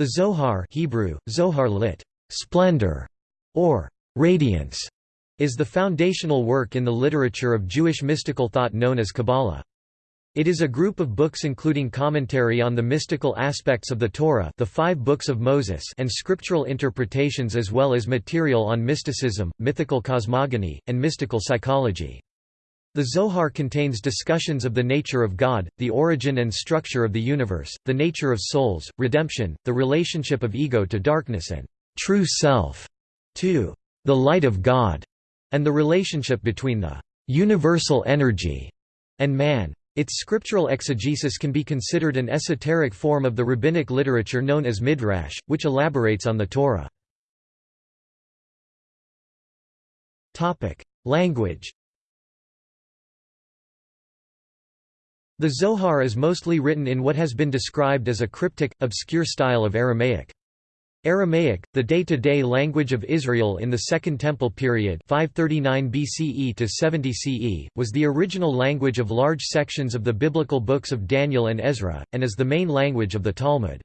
The Zohar Hebrew, Zohar lit. splendor, or radiance, is the foundational work in the literature of Jewish mystical thought known as Kabbalah. It is a group of books including commentary on the mystical aspects of the Torah the five books of Moses and scriptural interpretations as well as material on mysticism, mythical cosmogony, and mystical psychology. The Zohar contains discussions of the nature of God, the origin and structure of the universe, the nature of souls, redemption, the relationship of ego to darkness and true self, to the light of God, and the relationship between the universal energy and man. Its scriptural exegesis can be considered an esoteric form of the rabbinic literature known as midrash, which elaborates on the Torah. Language The Zohar is mostly written in what has been described as a cryptic, obscure style of Aramaic. Aramaic, the day-to-day -day language of Israel in the Second Temple period 539 BCE to 70 CE, was the original language of large sections of the biblical books of Daniel and Ezra, and is the main language of the Talmud.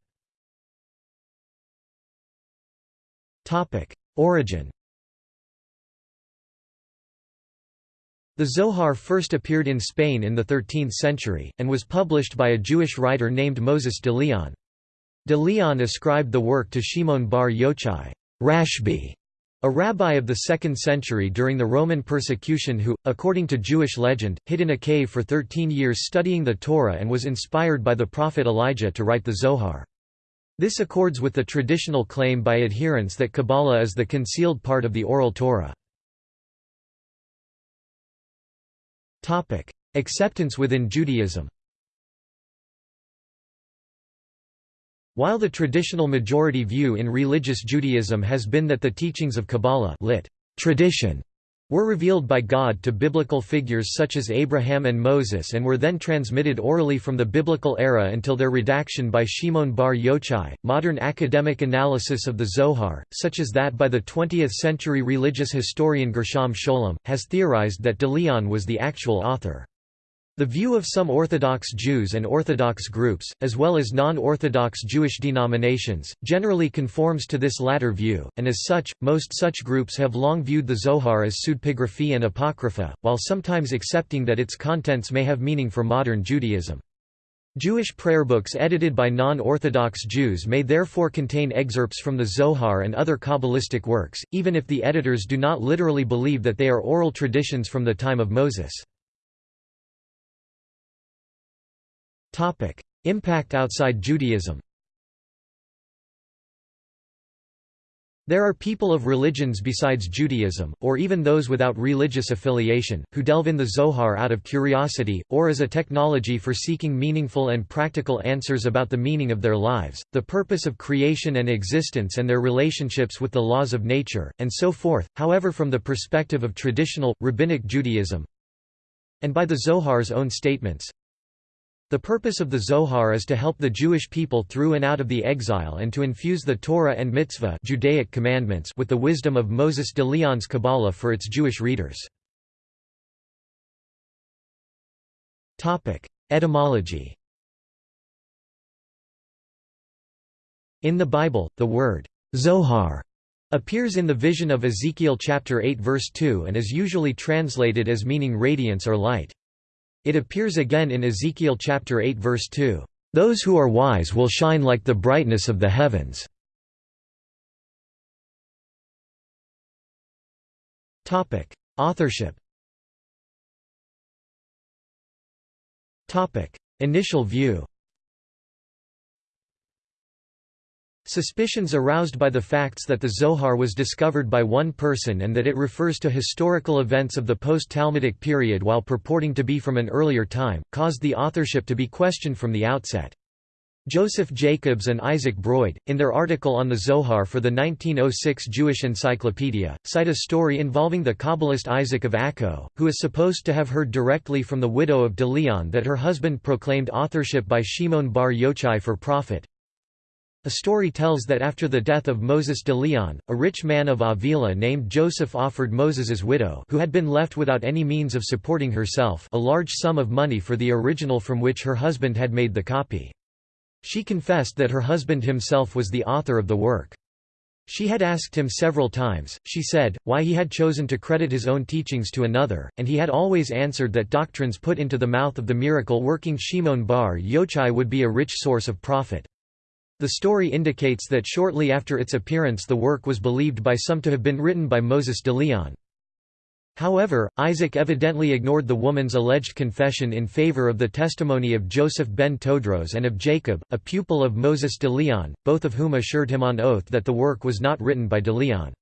Origin The Zohar first appeared in Spain in the 13th century, and was published by a Jewish writer named Moses de Leon. De Leon ascribed the work to Shimon bar Yochai Rashbi, a rabbi of the 2nd century during the Roman persecution who, according to Jewish legend, hid in a cave for 13 years studying the Torah and was inspired by the prophet Elijah to write the Zohar. This accords with the traditional claim by adherents that Kabbalah is the concealed part of the Oral Torah. Acceptance within Judaism While the traditional majority view in religious Judaism has been that the teachings of Kabbalah lit. tradition were revealed by God to biblical figures such as Abraham and Moses and were then transmitted orally from the biblical era until their redaction by Shimon bar Yochai. Modern academic analysis of the Zohar, such as that by the 20th century religious historian Gershom Scholem, has theorized that de Leon was the actual author. The view of some Orthodox Jews and Orthodox groups, as well as non-Orthodox Jewish denominations, generally conforms to this latter view, and as such, most such groups have long viewed the Zohar as pseudepigraphy and apocrypha, while sometimes accepting that its contents may have meaning for modern Judaism. Jewish prayer books edited by non-Orthodox Jews may therefore contain excerpts from the Zohar and other Kabbalistic works, even if the editors do not literally believe that they are oral traditions from the time of Moses. Topic: Impact outside Judaism. There are people of religions besides Judaism, or even those without religious affiliation, who delve in the Zohar out of curiosity, or as a technology for seeking meaningful and practical answers about the meaning of their lives, the purpose of creation and existence and their relationships with the laws of nature, and so forth, however from the perspective of traditional, rabbinic Judaism, and by the Zohar's own statements, the purpose of the Zohar is to help the Jewish people through and out of the exile and to infuse the Torah and Mitzvah Judaic commandments with the wisdom of Moses de Leon's Kabbalah for its Jewish readers. Etymology In the Bible, the word Zohar appears in the vision of Ezekiel chapter 8 verse 2 and is usually translated as meaning radiance or light. It appears again in Ezekiel chapter 8 verse 2, "Those who are wise will shine like the brightness of the heavens." Authorship. Initial view. Suspicions aroused by the facts that the Zohar was discovered by one person and that it refers to historical events of the post-Talmudic period while purporting to be from an earlier time, caused the authorship to be questioned from the outset. Joseph Jacobs and Isaac Broydé, in their article on the Zohar for the 1906 Jewish Encyclopedia, cite a story involving the Kabbalist Isaac of Akko, who is supposed to have heard directly from the widow of De Leon that her husband proclaimed authorship by Shimon bar Yochai for profit. A story tells that after the death of Moses de Leon, a rich man of Avila named Joseph offered Moses's widow who had been left without any means of supporting herself a large sum of money for the original from which her husband had made the copy. She confessed that her husband himself was the author of the work. She had asked him several times, she said, why he had chosen to credit his own teachings to another, and he had always answered that doctrines put into the mouth of the miracle-working Shimon bar Yochai would be a rich source of profit. The story indicates that shortly after its appearance the work was believed by some to have been written by Moses de Leon. However, Isaac evidently ignored the woman's alleged confession in favor of the testimony of Joseph ben Todros and of Jacob, a pupil of Moses de Leon, both of whom assured him on oath that the work was not written by de Leon.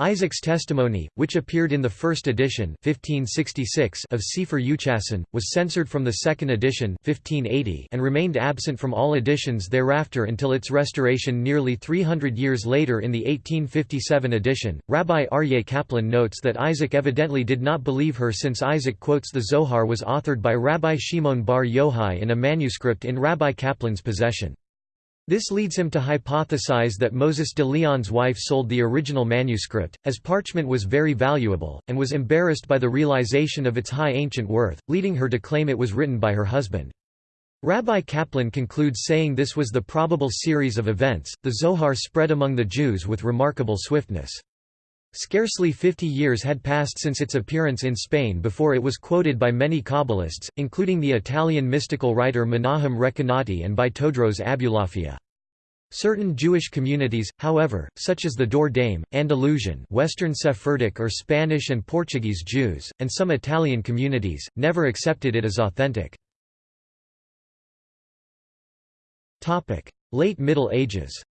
Isaac's testimony, which appeared in the first edition 1566 of Sefer Yuchasin, was censored from the second edition 1580 and remained absent from all editions thereafter until its restoration nearly 300 years later in the 1857 edition. Rabbi Aryeh Kaplan notes that Isaac evidently did not believe her since Isaac quotes the Zohar was authored by Rabbi Shimon bar Yochai in a manuscript in Rabbi Kaplan's possession. This leads him to hypothesize that Moses de Leon's wife sold the original manuscript, as parchment was very valuable, and was embarrassed by the realization of its high ancient worth, leading her to claim it was written by her husband. Rabbi Kaplan concludes saying this was the probable series of events. The Zohar spread among the Jews with remarkable swiftness. Scarcely 50 years had passed since its appearance in Spain before it was quoted by many Kabbalists, including the Italian mystical writer Menahem Recanati and by Todros Abulafia. Certain Jewish communities, however, such as the Dor Daim, Andalusian Western Sephardic or Spanish and Portuguese Jews, and some Italian communities, never accepted it as authentic. Late Middle Ages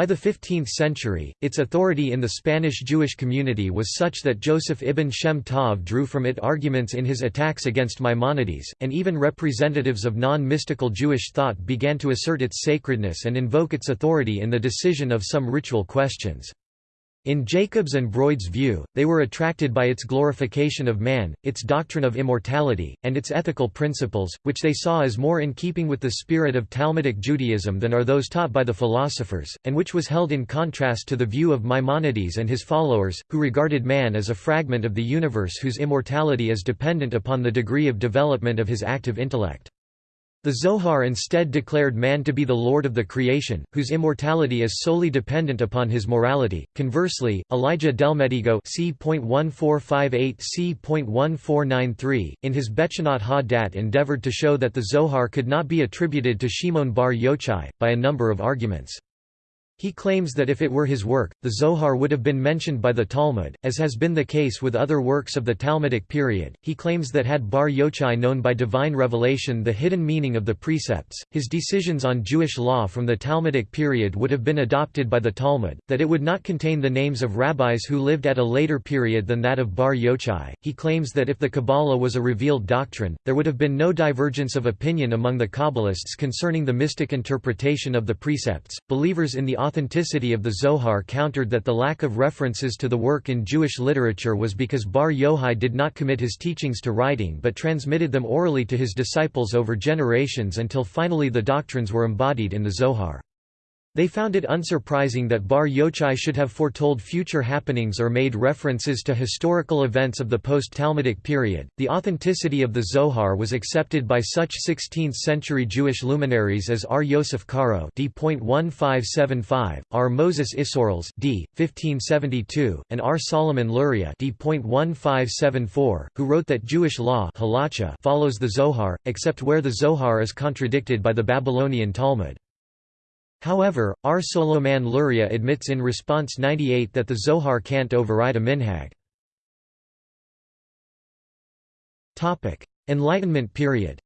By the 15th century, its authority in the Spanish Jewish community was such that Joseph ibn Shem Tov drew from it arguments in his attacks against Maimonides, and even representatives of non-mystical Jewish thought began to assert its sacredness and invoke its authority in the decision of some ritual questions. In Jacob's and Broydé's view, they were attracted by its glorification of man, its doctrine of immortality, and its ethical principles, which they saw as more in keeping with the spirit of Talmudic Judaism than are those taught by the philosophers, and which was held in contrast to the view of Maimonides and his followers, who regarded man as a fragment of the universe whose immortality is dependent upon the degree of development of his active intellect. The Zohar instead declared man to be the lord of the creation, whose immortality is solely dependent upon his morality. Conversely, Elijah Delmedigo c.1458 c.1493, in his Bechanot ha-Dat endeavored to show that the Zohar could not be attributed to Shimon bar Yochai, by a number of arguments. He claims that if it were his work, the Zohar would have been mentioned by the Talmud, as has been the case with other works of the Talmudic period. He claims that had Bar Yochai known by divine revelation the hidden meaning of the precepts, his decisions on Jewish law from the Talmudic period would have been adopted by the Talmud, that it would not contain the names of rabbis who lived at a later period than that of Bar Yochai. He claims that if the Kabbalah was a revealed doctrine, there would have been no divergence of opinion among the Kabbalists concerning the mystic interpretation of the precepts. Believers in the authenticity of the Zohar countered that the lack of references to the work in Jewish literature was because Bar Yochai did not commit his teachings to writing but transmitted them orally to his disciples over generations until finally the doctrines were embodied in the Zohar. They found it unsurprising that Bar Yochai should have foretold future happenings or made references to historical events of the post-Talmudic period. The authenticity of the Zohar was accepted by such 16th-century Jewish luminaries as R. Yosef Karo (d.1575), R. Moses Isserles (d. 1572), and R. Solomon Luria (d.1574), who wrote that Jewish law follows the Zohar, except where the Zohar is contradicted by the Babylonian Talmud. However, R. Solomon Luria admits in Response 98 that the Zohar can't override a minhag. Enlightenment period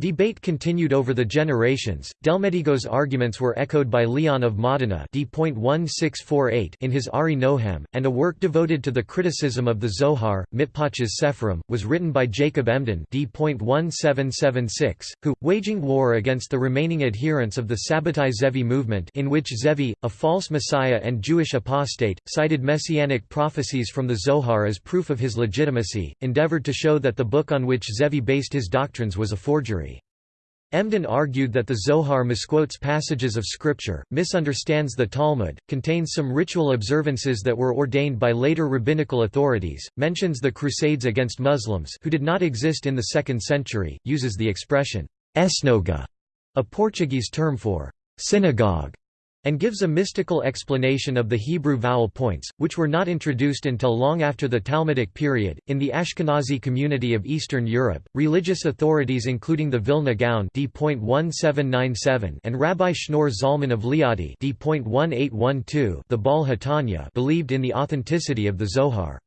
Debate continued over the generations. Delmedigo's arguments were echoed by Leon of Modena in his Ari Nohem, and a work devoted to the criticism of the Zohar, Mitpach's Sepharim, was written by Jacob Emden who, waging war against the remaining adherents of the Sabbatai Zevi movement in which Zevi, a false messiah and Jewish apostate, cited messianic prophecies from the Zohar as proof of his legitimacy, endeavored to show that the book on which Zevi based his doctrines was a forgery. Emden argued that the Zohar misquotes passages of scripture, misunderstands the Talmud, contains some ritual observances that were ordained by later rabbinical authorities, mentions the Crusades against Muslims who did not exist in the 2nd century, uses the expression, esnoga, a Portuguese term for synagogue, and gives a mystical explanation of the Hebrew vowel points, which were not introduced until long after the Talmudic period. In the Ashkenazi community of Eastern Europe, religious authorities including the Vilna Gaon D.1797 and Rabbi Shneur Zalman of Liadi D.1812 the Baal Hatanya believed in the authenticity of the Zohar.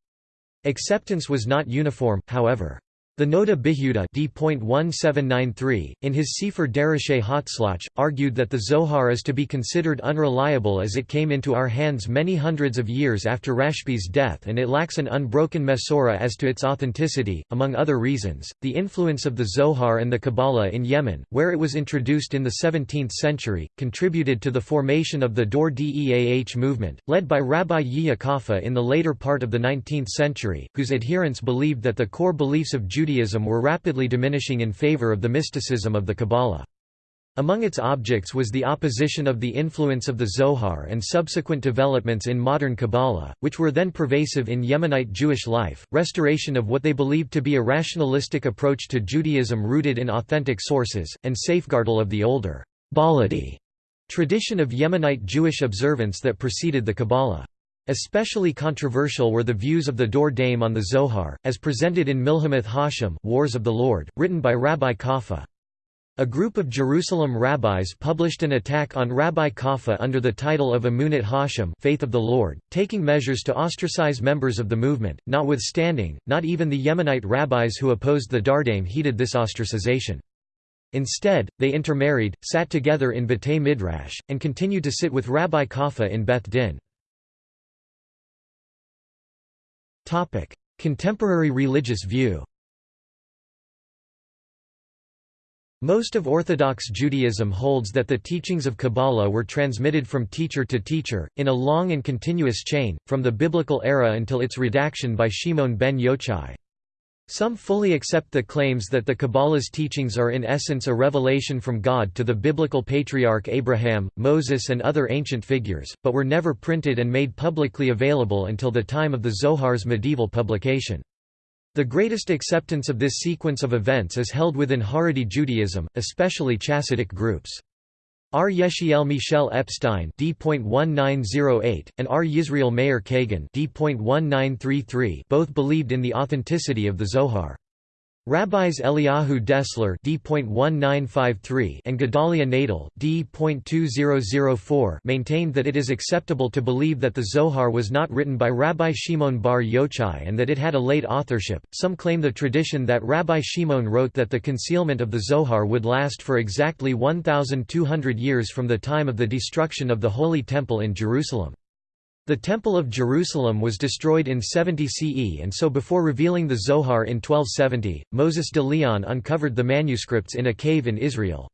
Acceptance was not uniform, however. The Noda B'Yehuda D.1793, in his Sefer Dereshei Hatzlach, argued that the Zohar is to be considered unreliable as it came into our hands many hundreds of years after Rashbi's death and it lacks an unbroken Mesorah as to its authenticity. Among other reasons, the influence of the Zohar and the Kabbalah in Yemen, where it was introduced in the 17th century, contributed to the formation of the Dor Deah movement, led by Rabbi Yehia in the later part of the 19th century, whose adherents believed that the core beliefs of Judaism Judaism were rapidly diminishing in favor of the mysticism of the Kabbalah. Among its objects was the opposition of the influence of the Zohar and subsequent developments in modern Kabbalah, which were then pervasive in Yemenite Jewish life, restoration of what they believed to be a rationalistic approach to Judaism rooted in authentic sources, and safeguardal of the older Baladi tradition of Yemenite Jewish observance that preceded the Kabbalah. Especially controversial were the views of the Dor Daim on the Zohar, as presented in Milhamath Hashem Wars of the Lord, written by Rabbi Kaffa. A group of Jerusalem rabbis published an attack on Rabbi Kaffa under the title of Emunat Hashem Faith of the Lord, taking measures to ostracize members of the movement, notwithstanding, not even the Yemenite rabbis who opposed the Dor Daim heeded this ostracization. Instead, they intermarried, sat together in Batei Midrash, and continued to sit with Rabbi Kaffa in Beth Din. Topic: Contemporary religious view. Most of Orthodox Judaism holds that the teachings of Kabbalah were transmitted from teacher to teacher, in a long and continuous chain, from the Biblical era until its redaction by Shimon ben Yochai. Some fully accept the claims that the Kabbalah's teachings are in essence a revelation from God to the biblical patriarch Abraham, Moses and other ancient figures, but were never printed and made publicly available until the time of the Zohar's medieval publication. The greatest acceptance of this sequence of events is held within Haredi Judaism, especially Chassidic groups. R. Yechiel Michel Epstein D.1908, and R. Yisrael Meir Kagan D.1933 both believed in the authenticity of the Zohar. Rabbis Eliyahu Dessler D.1953 and Gedalia Nadel D.2004 maintained that it is acceptable to believe that the Zohar was not written by Rabbi Shimon bar Yochai and that it had a late authorship. Some claim the tradition that Rabbi Shimon wrote that the concealment of the Zohar would last for exactly 1,200 years from the time of the destruction of the Holy Temple in Jerusalem. The Temple of Jerusalem was destroyed in 70 CE and so before revealing the Zohar in 1270, Moses de Leon uncovered the manuscripts in a cave in Israel.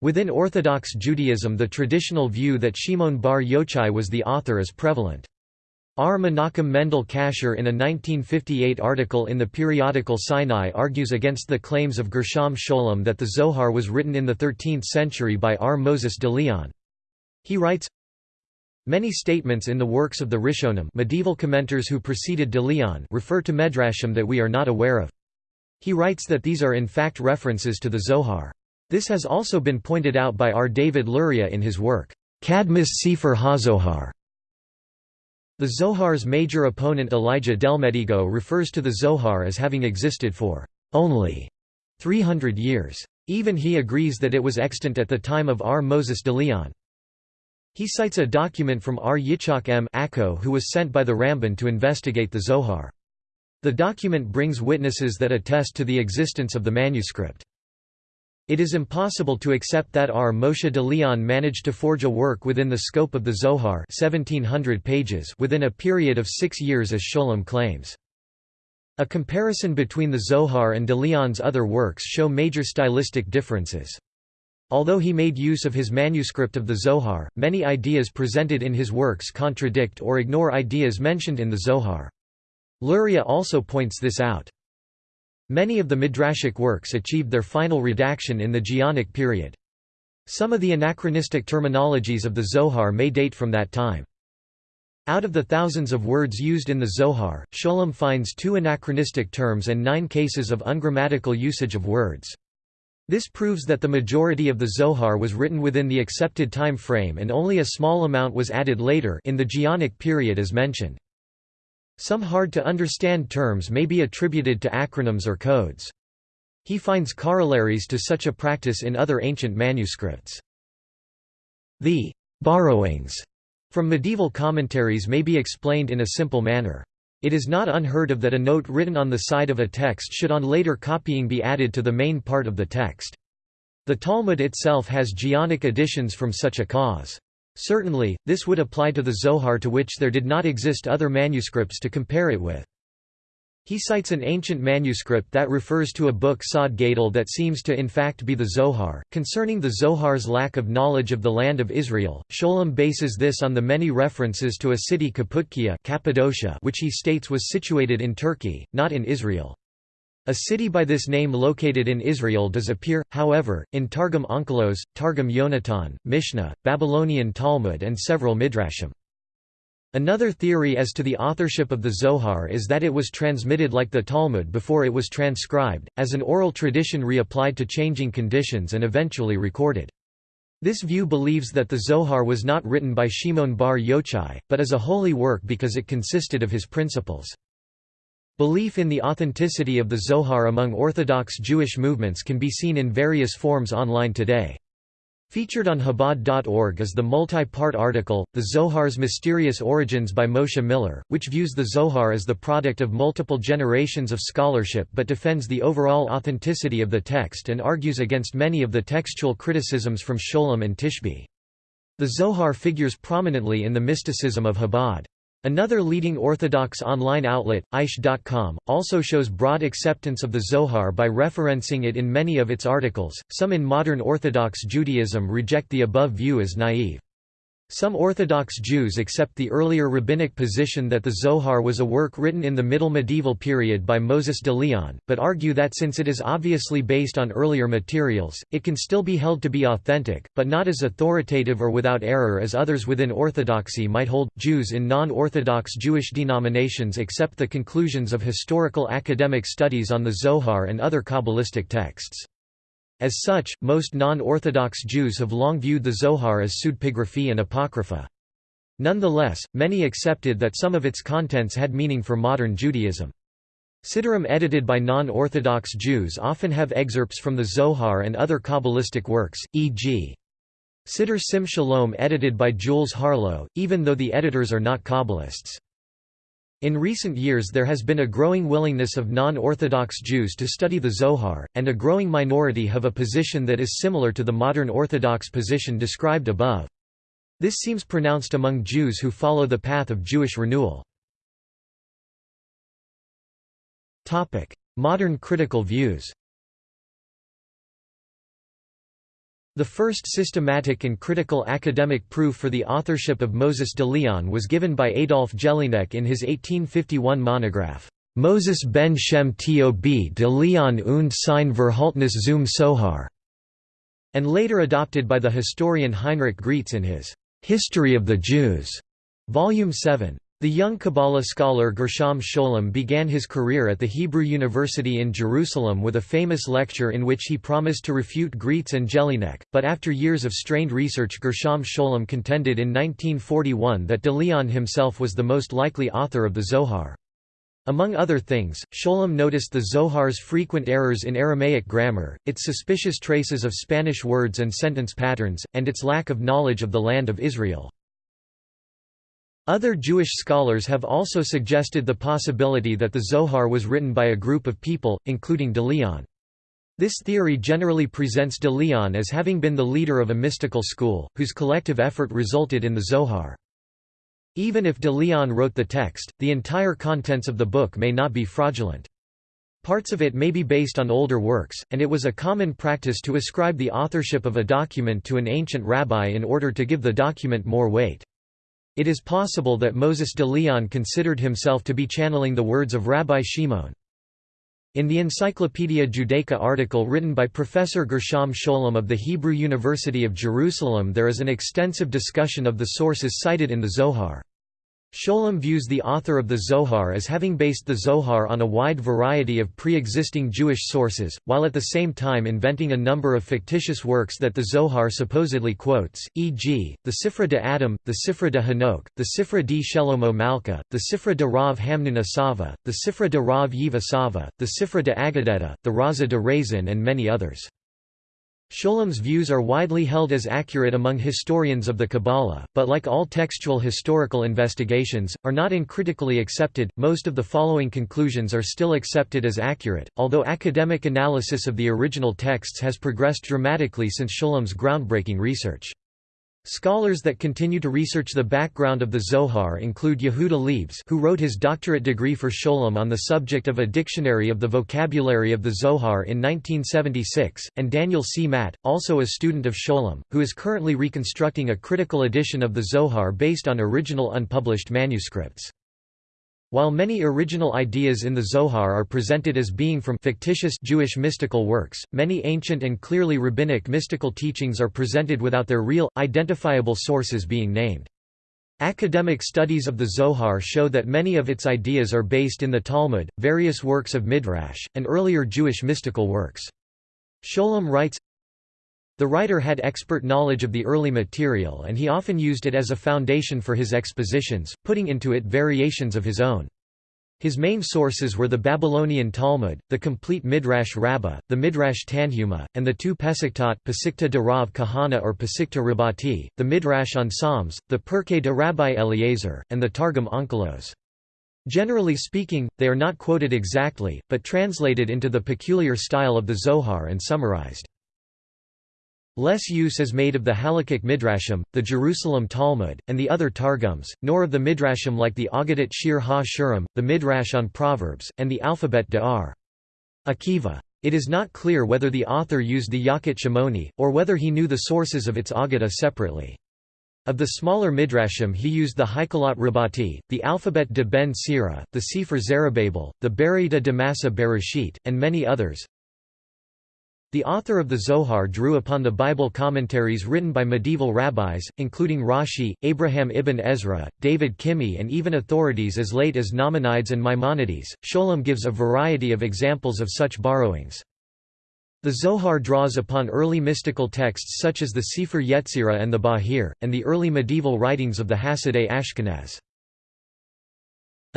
Within Orthodox Judaism the traditional view that Shimon bar Yochai was the author is prevalent. R. Menachem Mendel Kasher in a 1958 article in the periodical Sinai argues against the claims of Gershom Scholem that the Zohar was written in the 13th century by R. Moses de Leon. He writes, Many statements in the works of the Rishonim medieval commenters who preceded de Leon refer to Medrashim that we are not aware of. He writes that these are in fact references to the Zohar. This has also been pointed out by R. David Luria in his work, Kadmut Sefer HaZohar. The Zohar's major opponent Elijah Delmedigo refers to the Zohar as having existed for only 300 years. Even he agrees that it was extant at the time of R. Moses de Leon. He cites a document from R. Yitzhak M. Akko who was sent by the Ramban to investigate the Zohar. The document brings witnesses that attest to the existence of the manuscript. It is impossible to accept that R. Moshe de Leon managed to forge a work within the scope of the Zohar 1700 pages within a period of six years as Scholem claims. A comparison between the Zohar and de Leon's other works show major stylistic differences. Although he made use of his manuscript of the Zohar, many ideas presented in his works contradict or ignore ideas mentioned in the Zohar. Luria also points this out. Many of the midrashic works achieved their final redaction in the Geonic period. Some of the anachronistic terminologies of the Zohar may date from that time. Out of the thousands of words used in the Zohar, Scholem finds two anachronistic terms and nine cases of ungrammatical usage of words. This proves that the majority of the Zohar was written within the accepted time frame and only a small amount was added later in the Geonic period as mentioned. Some hard-to-understand terms may be attributed to acronyms or codes. He finds corollaries to such a practice in other ancient manuscripts. The borrowings from medieval commentaries may be explained in a simple manner. It is not unheard of that a note written on the side of a text should on later copying be added to the main part of the text. The Talmud itself has Geonic additions from such a cause. Certainly, this would apply to the Zohar to which there did not exist other manuscripts to compare it with. He cites an ancient manuscript that refers to a book Sod Gadol that seems to in fact be the Zohar. Concerning the Zohar's lack of knowledge of the land of Israel, Scholem bases this on the many references to a city Kaputkia Cappadocia which he states was situated in Turkey, not in Israel. A city by this name located in Israel does appear, however, in Targum Onkelos, Targum Yonatan, Mishnah, Babylonian Talmud and several Midrashim. Another theory as to the authorship of the Zohar is that it was transmitted like the Talmud before it was transcribed, as an oral tradition reapplied to changing conditions and eventually recorded. This view believes that the Zohar was not written by Shimon bar Yochai, but as a holy work because it consisted of his principles. Belief in the authenticity of the Zohar among Orthodox Jewish movements can be seen in various forms online today. Featured on Chabad.org is the multi-part article, The Zohar's Mysterious Origins by Moshe Miller, which views the Zohar as the product of multiple generations of scholarship but defends the overall authenticity of the text and argues against many of the textual criticisms from Scholem and Tishby. The Zohar figures prominently in the mysticism of Chabad. Another leading Orthodox online outlet, Aish.com, also shows broad acceptance of the Zohar by referencing it in many of its articles. Some in modern Orthodox Judaism reject the above view as naive. Some Orthodox Jews accept the earlier rabbinic position that the Zohar was a work written in the Middle Medieval period by Moses de Leon, but argue that since it is obviously based on earlier materials, it can still be held to be authentic, but not as authoritative or without error as others within Orthodoxy might hold. Jews in non Orthodox Jewish denominations accept the conclusions of historical academic studies on the Zohar and other Kabbalistic texts. As such, most non-Orthodox Jews have long viewed the Zohar as pseudepigraphy and apocrypha. Nonetheless, many accepted that some of its contents had meaning for modern Judaism. Siddurim edited by non-Orthodox Jews often have excerpts from the Zohar and other Kabbalistic works, e.g. Siddur Sim Shalom edited by Jules Harlow, even though the editors are not Kabbalists. In recent years there has been a growing willingness of non-Orthodox Jews to study the Zohar, and a growing minority have a position that is similar to the modern Orthodox position described above. This seems pronounced among Jews who follow the path of Jewish renewal. Modern critical views The first systematic and critical academic proof for the authorship of Moses de Leon was given by Adolf Jelinek in his 1851 monograph, Moses ben Shem Tob de Leon und sein Verhaltnis zum Sohar, and later adopted by the historian Heinrich Graetz in his History of the Jews, Volume 7. The young Kabbalah scholar Gershom Scholem began his career at the Hebrew University in Jerusalem with a famous lecture in which he promised to refute Graetz and Jelinek, but after years of strained research Gershom Scholem contended in 1941 that de Leon himself was the most likely author of the Zohar. Among other things, Scholem noticed the Zohar's frequent errors in Aramaic grammar, its suspicious traces of Spanish words and sentence patterns, and its lack of knowledge of the land of Israel. Other Jewish scholars have also suggested the possibility that the Zohar was written by a group of people, including de Leon. This theory generally presents de Leon as having been the leader of a mystical school, whose collective effort resulted in the Zohar. Even if de Leon wrote the text, the entire contents of the book may not be fraudulent. Parts of it may be based on older works, and it was a common practice to ascribe the authorship of a document to an ancient rabbi in order to give the document more weight. It is possible that Moses de Leon considered himself to be channeling the words of Rabbi Shimon. In the Encyclopaedia Judaica article written by Professor Gershom Scholem of the Hebrew University of Jerusalem there is an extensive discussion of the sources cited in the Zohar. Scholem views the author of the Zohar as having based the Zohar on a wide variety of pre-existing Jewish sources, while at the same time inventing a number of fictitious works that the Zohar supposedly quotes, e.g., the Sifra de Adam, the Sifra de Hanok, the Sifra di Shelomo Malka, the Sifra de Rav Hamnun the Sifra de Rav Yiv the Sifra de Agadeta, the Raza de Razin and many others. Scholem's views are widely held as accurate among historians of the Kabbalah, but like all textual historical investigations, are not uncritically accepted. Most of the following conclusions are still accepted as accurate, although academic analysis of the original texts has progressed dramatically since Scholem's groundbreaking research. Scholars that continue to research the background of the Zohar include Yehuda Liebes who wrote his doctorate degree for Scholem on the subject of a dictionary of the vocabulary of the Zohar in 1976, and Daniel C. Matt, also a student of Scholem, who is currently reconstructing a critical edition of the Zohar based on original unpublished manuscripts. While many original ideas in the Zohar are presented as being from fictitious Jewish mystical works, many ancient and clearly rabbinic mystical teachings are presented without their real, identifiable sources being named. Academic studies of the Zohar show that many of its ideas are based in the Talmud, various works of Midrash, and earlier Jewish mystical works. Scholem writes, the writer had expert knowledge of the early material and he often used it as a foundation for his expositions, putting into it variations of his own. His main sources were the Babylonian Talmud, the complete Midrash Rabbah, the Midrash Tanhuma, and the two Pesachtot Pesikta de Rav Kahana or Pesikta Rabati, the Midrash on Psalms, the Pirkei de Rabbi Eliezer, and the Targum Onkelos. Generally speaking, they are not quoted exactly, but translated into the peculiar style of the Zohar and summarized. Less use is made of the Halakhic Midrashim, the Jerusalem Talmud, and the other Targums, nor of the Midrashim like the Agadat Shir ha-Shirim, the Midrash on Proverbs, and the Alphabet De'ar. Akiva. It is not clear whether the author used the Yalkut Shimoni, or whether he knew the sources of its Agada separately. Of the smaller Midrashim he used the Haikalot Rabati, the Alphabet de Ben Sira, the Sefer Zerubbabel, the Berita de Massa Bereshit, and many others. The author of the Zohar drew upon the Bible commentaries written by medieval rabbis, including Rashi, Abraham ibn Ezra, David Kimhi and even authorities as late as Nachmanides and Maimonides. Scholem gives a variety of examples of such borrowings. The Zohar draws upon early mystical texts such as the Sefer Yetzirah and the Bahir, and the early medieval writings of the Hasidei Ashkenaz.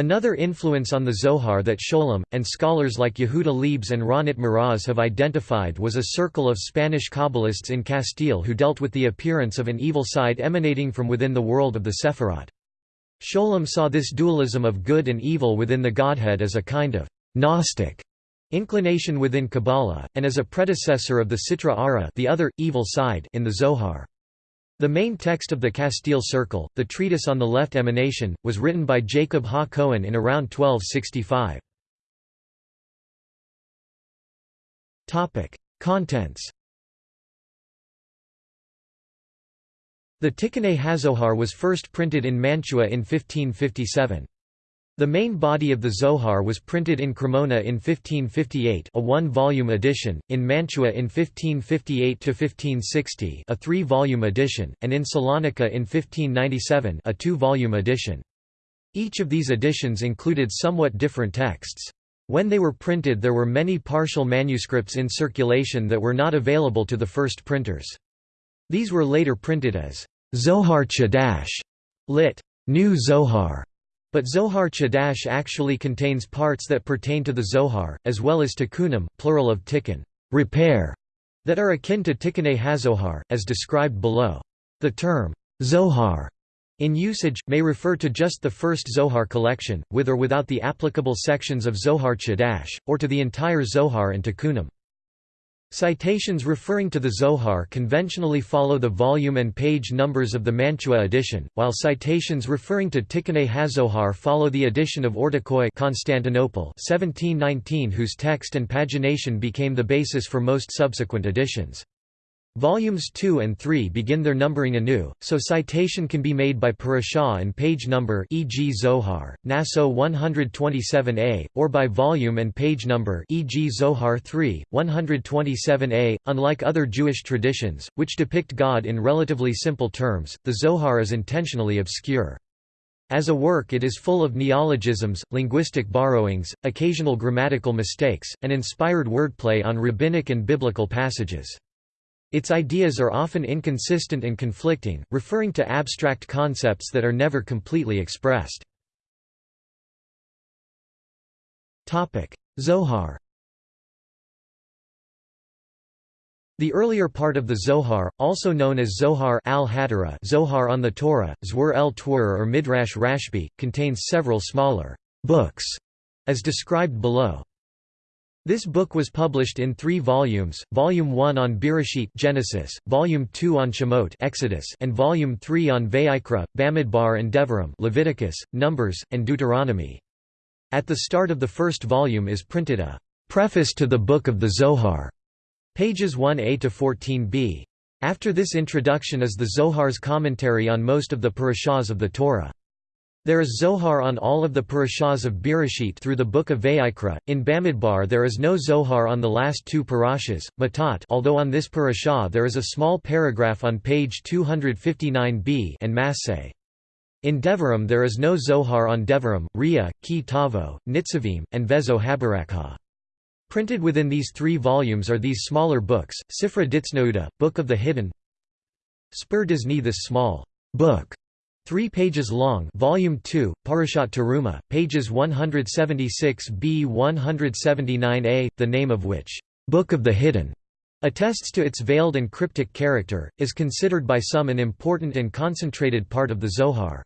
Another influence on the Zohar that Scholem, and scholars like Yehuda Liebes and Ronit Meroz have identified was a circle of Spanish Kabbalists in Castile who dealt with the appearance of an evil side emanating from within the world of the Sephirot. Scholem saw this dualism of good and evil within the Godhead as a kind of «Gnostic» inclination within Kabbalah, and as a predecessor of the Sitra Achra the other, evil side in the Zohar. The main text of the Castile Circle, the treatise on the left emanation, was written by Jacob ha Cohen in around 1265. Contents The Tikkunei Hazohar was first printed in Mantua in 1557. The main body of the Zohar was printed in Cremona in 1558 a one-volume edition, in Mantua in 1558–1560 a three-volume edition, and in Salonika in 1597 a two-volume edition. Each of these editions included somewhat different texts. When they were printed there were many partial manuscripts in circulation that were not available to the first printers. These were later printed as Zohar Chadash, lit. New Zohar, but Zohar Chadash actually contains parts that pertain to the Zohar, as well as tikkunim plural of tikkun repair", that are akin to Tikkunei Hazohar, as described below. The term, Zohar, in usage, may refer to just the first Zohar collection, with or without the applicable sections of Zohar Chadash, or to the entire Zohar and tikkunim. Citations referring to the Zohar conventionally follow the volume and page numbers of the Mantua edition, while citations referring to Tikkunei HaZohar follow the edition of Ortaköy Constantinople 1719 whose text and pagination became the basis for most subsequent editions. Volumes 2 and 3 begin their numbering anew, so citation can be made by parashah and page number e.g. Zohar, Naso 127a, or by volume and page number e.g. Zohar 3, 127a. Unlike other Jewish traditions, which depict God in relatively simple terms, the Zohar is intentionally obscure. As a work it is full of neologisms, linguistic borrowings, occasional grammatical mistakes, and inspired wordplay on rabbinic and biblical passages. Its ideas are often inconsistent and conflicting, referring to abstract concepts that are never completely expressed. Zohar The earlier part of the Zohar, also known as Zohar al Zohar on the Torah, Zwar el Twur or Midrash Rashbi, contains several smaller books, as described below. This book was published in three volumes, Volume 1 on Bereshit Genesis, Volume 2 on Shemot Exodus, and Volume 3 on Vayikra, Bamidbar and Devarim Leviticus, Numbers, and Deuteronomy. At the start of the first volume is printed a «Preface to the Book of the Zohar», pages 1a to 14b. After this introduction is the Zohar's commentary on most of the parashas of the Torah. There is Zohar on all of the parashahs of Bereshit through the book of Vayikra. In Bamidbar there is no Zohar on the last two parashas, Matot although on this parashah there is a small paragraph on page 259b and Masseh. In Devarim there is no Zohar on Devarim, Ria, Ki Tavo, Nitzavim, and Vezo Habarakha. Printed within these three volumes are these smaller books, Sifra Ditznouda, Book of the Hidden Spur Dizni this small book Three pages long Volume 2, Parashat Teruma, pages 176b-179a, the name of which, "'Book of the Hidden' attests to its veiled and cryptic character, is considered by some an important and concentrated part of the Zohar.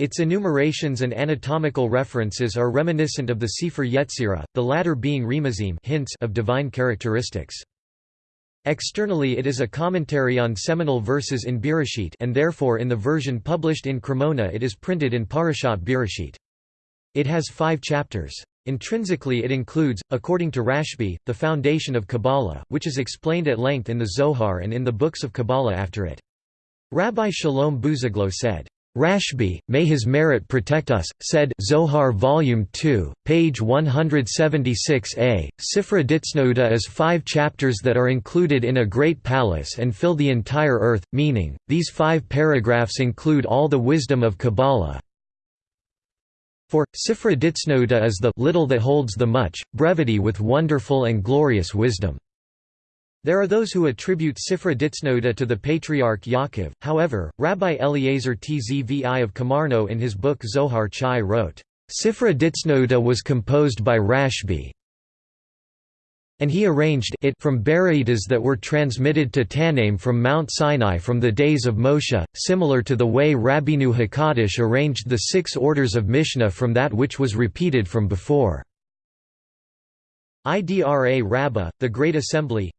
Its enumerations and anatomical references are reminiscent of the Sefer Yetzirah, the latter being remazim hints of divine characteristics. Externally it is a commentary on seminal verses in Bereshit and therefore in the version published in Cremona it is printed in Parashat Bereshit. It has five chapters. Intrinsically it includes, according to Rashbi, the foundation of Kabbalah, which is explained at length in the Zohar and in the books of Kabbalah after it. Rabbi Shalom Buzaglo said, Rashbi, may his merit protect us, said Zohar Volume 2, page 176a, Sifra Ditznouda is five chapters that are included in a great palace and fill the entire earth, meaning, these five paragraphs include all the wisdom of Kabbalah. For, Sifra Ditznouda is the little that holds the much, brevity with wonderful and glorious wisdom. There are those who attribute Sifra Ditznouda to the patriarch Yaakov, however, Rabbi Eliezer Tzvi of Kamarno in his book Zohar Chai wrote, Sifra Ditznouda was composed by Rashbi, and he arranged it from Bara'itas that were transmitted to Tanaim from Mount Sinai from the days of Moshe, similar to the way Rabbeinu Hakadosh arranged the six orders of Mishnah from that which was repeated from before. Idra Rabbah, the Great Assembly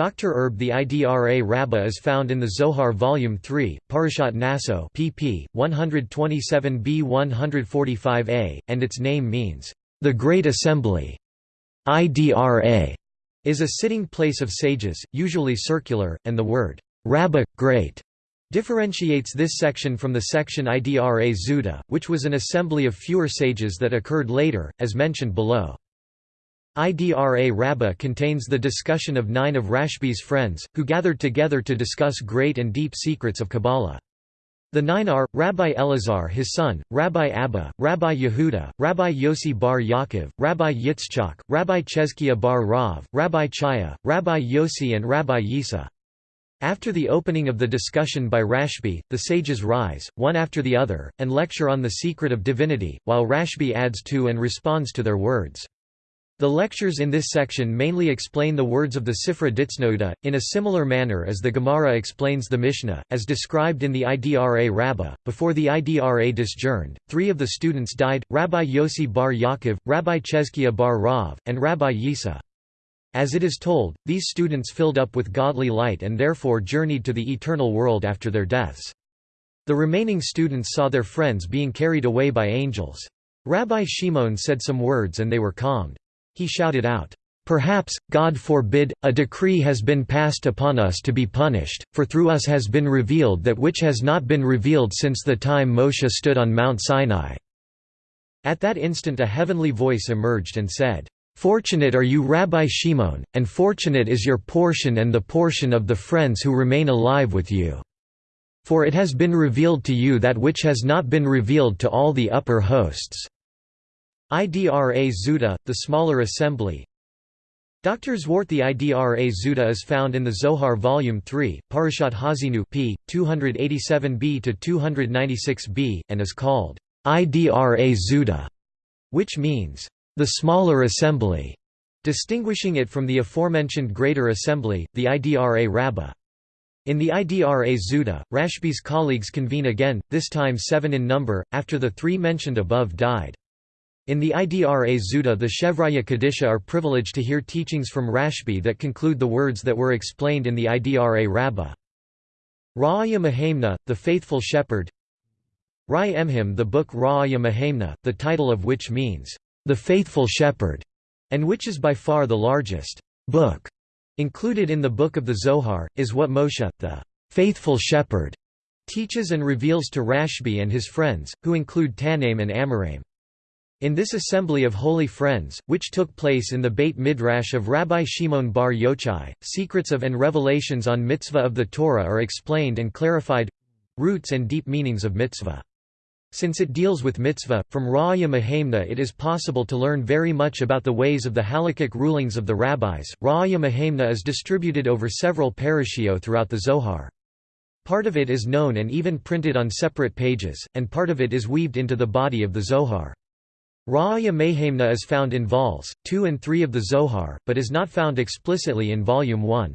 Dr. Erb the Idra Rabbah is found in the Zohar Volume 3, Parashat Naso pp. 127b-145a, and its name means, "...the Great Assembly". Idra is a sitting place of sages, usually circular, and the word, "...rabbah, great", differentiates this section from the section Idra Zuta, which was an assembly of fewer sages that occurred later, as mentioned below. Idra Rabbah contains the discussion of nine of Rashbi's friends, who gathered together to discuss great and deep secrets of Kabbalah. The nine are, Rabbi Elazar his son, Rabbi Abba, Rabbi Yehuda, Rabbi Yossi bar Yaakov, Rabbi Yitzchak, Rabbi Chezkiah bar Rav, Rabbi Chaya, Rabbi Yossi and Rabbi Yisa. After the opening of the discussion by Rashbi, the sages rise, one after the other, and lecture on the secret of divinity, while Rashbi adds to and responds to their words. The lectures in this section mainly explain the words of the Sifra Ditznouda, in a similar manner as the Gemara explains the Mishnah, as described in the Idra Rabbah. Before the Idra disjourned, three of the students died, Rabbi Yossi bar Yaakov, Rabbi Chezkiah bar Rav, and Rabbi Yisa. As it is told, these students filled up with godly light and therefore journeyed to the eternal world after their deaths. The remaining students saw their friends being carried away by angels. Rabbi Shimon said some words and they were calmed. He shouted out, Perhaps, God forbid, a decree has been passed upon us to be punished, for through us has been revealed that which has not been revealed since the time Moshe stood on Mount Sinai." At that instant a heavenly voice emerged and said, "'Fortunate are you Rabbi Shimon, and fortunate is your portion and the portion of the friends who remain alive with you. For it has been revealed to you that which has not been revealed to all the upper hosts." Idra Zuta, the smaller assembly, Dr. Zwart The Idra Zuta is found in the Zohar Volume 3, Parashat Haazinu p. 287b to 296b, and is called Idra Zuta, which means, the smaller assembly, distinguishing it from the aforementioned greater assembly, the Idra Rabbah. In the Idra Zuta, Rashbi's colleagues convene again, this time seven in number, after the three mentioned above died. In the Idra Zuta the Chevraya Kadisha are privileged to hear teachings from Rashbi that conclude the words that were explained in the Idra Rabbah. Ra'aya Mahemna, the faithful shepherd Rai Emhim the book Ra'aya Mahemna, the title of which means, the faithful shepherd, and which is by far the largest book included in the Book of the Zohar, is what Moshe, the faithful shepherd, teaches and reveals to Rashbi and his friends, who include Tannaim and Amoraim. In this assembly of holy friends, which took place in the Beit Midrash of Rabbi Shimon bar Yochai, secrets of and revelations on mitzvah of the Torah are explained and clarified—roots and deep meanings of mitzvah. Since it deals with mitzvah, from Ra'ya Mahemna it is possible to learn very much about the ways of the halakhic rulings of the rabbis. Ra'ya Mahemna is distributed over several parashio throughout the Zohar. Part of it is known and even printed on separate pages, and part of it is weaved into the body of the Zohar. Ra'aya Mahemna is found in vols. 2 and 3 of the Zohar, but is not found explicitly in Volume 1.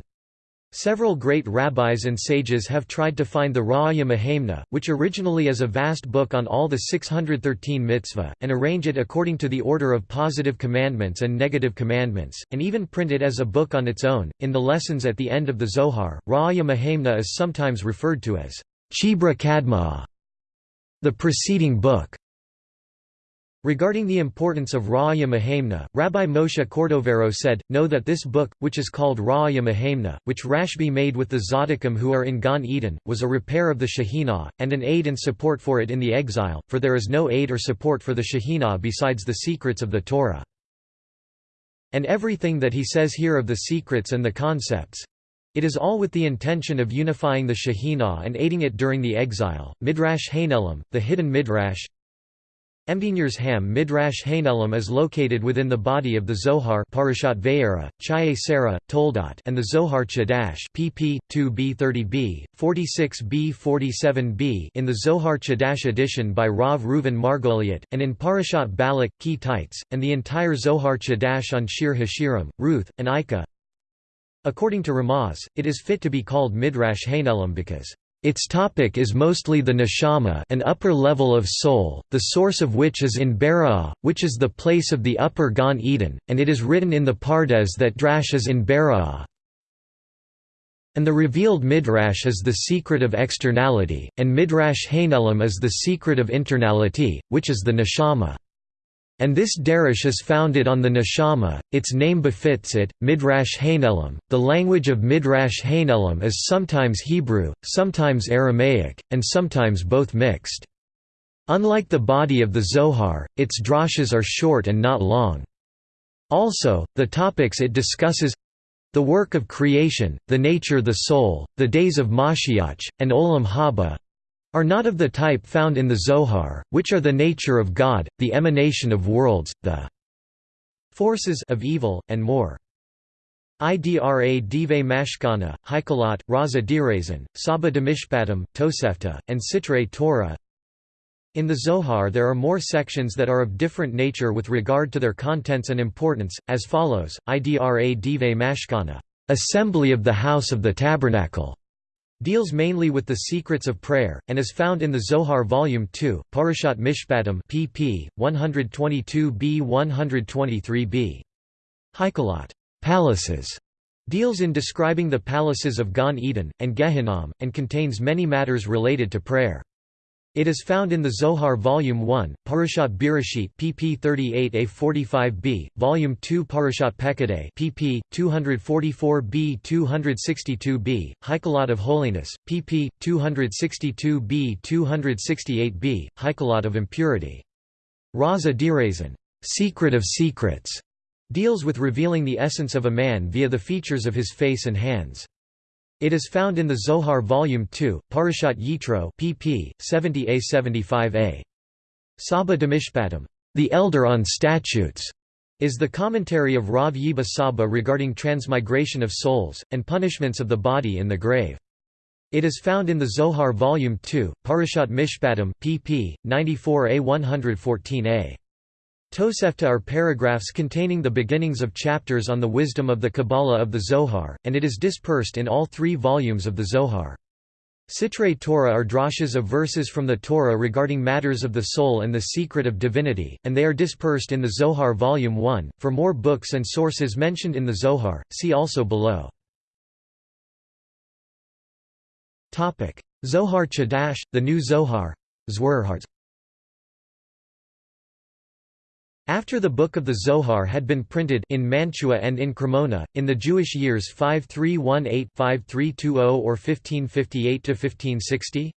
Several great rabbis and sages have tried to find the Ra'aya Mahemna, which originally is a vast book on all the 613 mitzvah, and arrange it according to the order of positive commandments and negative commandments, and even print it as a book on its own. In the lessons at the end of the Zohar, Ra'aya Mahemna is sometimes referred to as Chibra Kadma, the preceding book. Regarding the importance of Ra'aya Mahemna, Rabbi Moshe Cordovero said, Know that this book, which is called Ra'aya Mahemna, which Rashbi made with the Tzaddikim who are in Gan Eden, was a repair of the Shekhinah, and an aid and support for it in the exile, for there is no aid or support for the Shekhinah besides the secrets of the Torah. And everything that he says here of the secrets and the concepts, it is all with the intention of unifying the Shekhinah and aiding it during the exile. Midrash Hanelim, the hidden Midrash, Emdinur's Ham Midrash Hanelim is located within the body of the Zohar Parashat Vayera, Chaye Toldot and the Zohar Chadash pp. 2b30b, 46b47b in the Zohar Chadash edition by Rav Reuven Margoliot, and in Parashat Balak, Ki Tites, and the entire Zohar Chadash on Shir Hashirim, Ruth, and Ikha. According to Ramaz, it is fit to be called Midrash Hanelim because its topic is mostly the neshama an upper level of soul, the source of which is in Beri'ah, which is the place of the upper Gan Eden, and it is written in the Pardes that Drash is in Beri'ah. And the revealed Midrash is the secret of externality, and Midrash Hanelim is the secret of internality, which is the neshama. And this derish is founded on the neshama, its name befits it, Midrash Hanelim. The language of Midrash Hanelim is sometimes Hebrew, sometimes Aramaic, and sometimes both mixed. Unlike the body of the Zohar, its drashas are short and not long. Also, the topics it discusses the work of creation, the nature the soul, the days of Mashiach, and Olam Haba, are not of the type found in the Zohar, which are the nature of God, the emanation of worlds, the forces of evil, and more. Idra dive mashkana, Haikolot, Raza dirazin, Saba demishpatim, Tosefta, and Sitre Torah. In the Zohar there are more sections that are of different nature with regard to their contents and importance, as follows, Idra dive mashkana, assembly of the house of the tabernacle, deals mainly with the secrets of prayer, and is found in the Zohar Volume 2, Parashat Mishpatim pp. 122b-123b. Haikolot palaces", deals in describing the palaces of Gan Eden, and Gehinnom, and contains many matters related to prayer. It is found in the Zohar Volume 1, Parashat Bereshit pp 38a-45b, Volume 2 Parashat Pekudei pp. 244b 262b, Heikalot of Holiness, pp. 262b 268b, Heikalot of Impurity. Raza Dirazin, Secret of Secrets, deals with revealing the essence of a man via the features of his face and hands. It is found in the Zohar Volume 2, Parashat Yitro pp. 70a-75a. Saba Demishpatim, the Elder on Statutes, is the commentary of Rav Yiba Saba regarding transmigration of souls, and punishments of the body in the grave. It is found in the Zohar Volume 2, Parashat Mishpatim pp. 94a-114a. Tosefta are paragraphs containing the beginnings of chapters on the wisdom of the Kabbalah of the Zohar, and it is dispersed in all three volumes of the Zohar. Sitrei Torah are drashas of verses from the Torah regarding matters of the soul and the secret of divinity, and they are dispersed in the Zohar Volume 1. For more books and sources mentioned in the Zohar, see also below. Zohar Chadash, the New Zohar after the Book of the Zohar had been printed in Mantua and in Cremona, in the Jewish years 5318-5320 or 1558–1560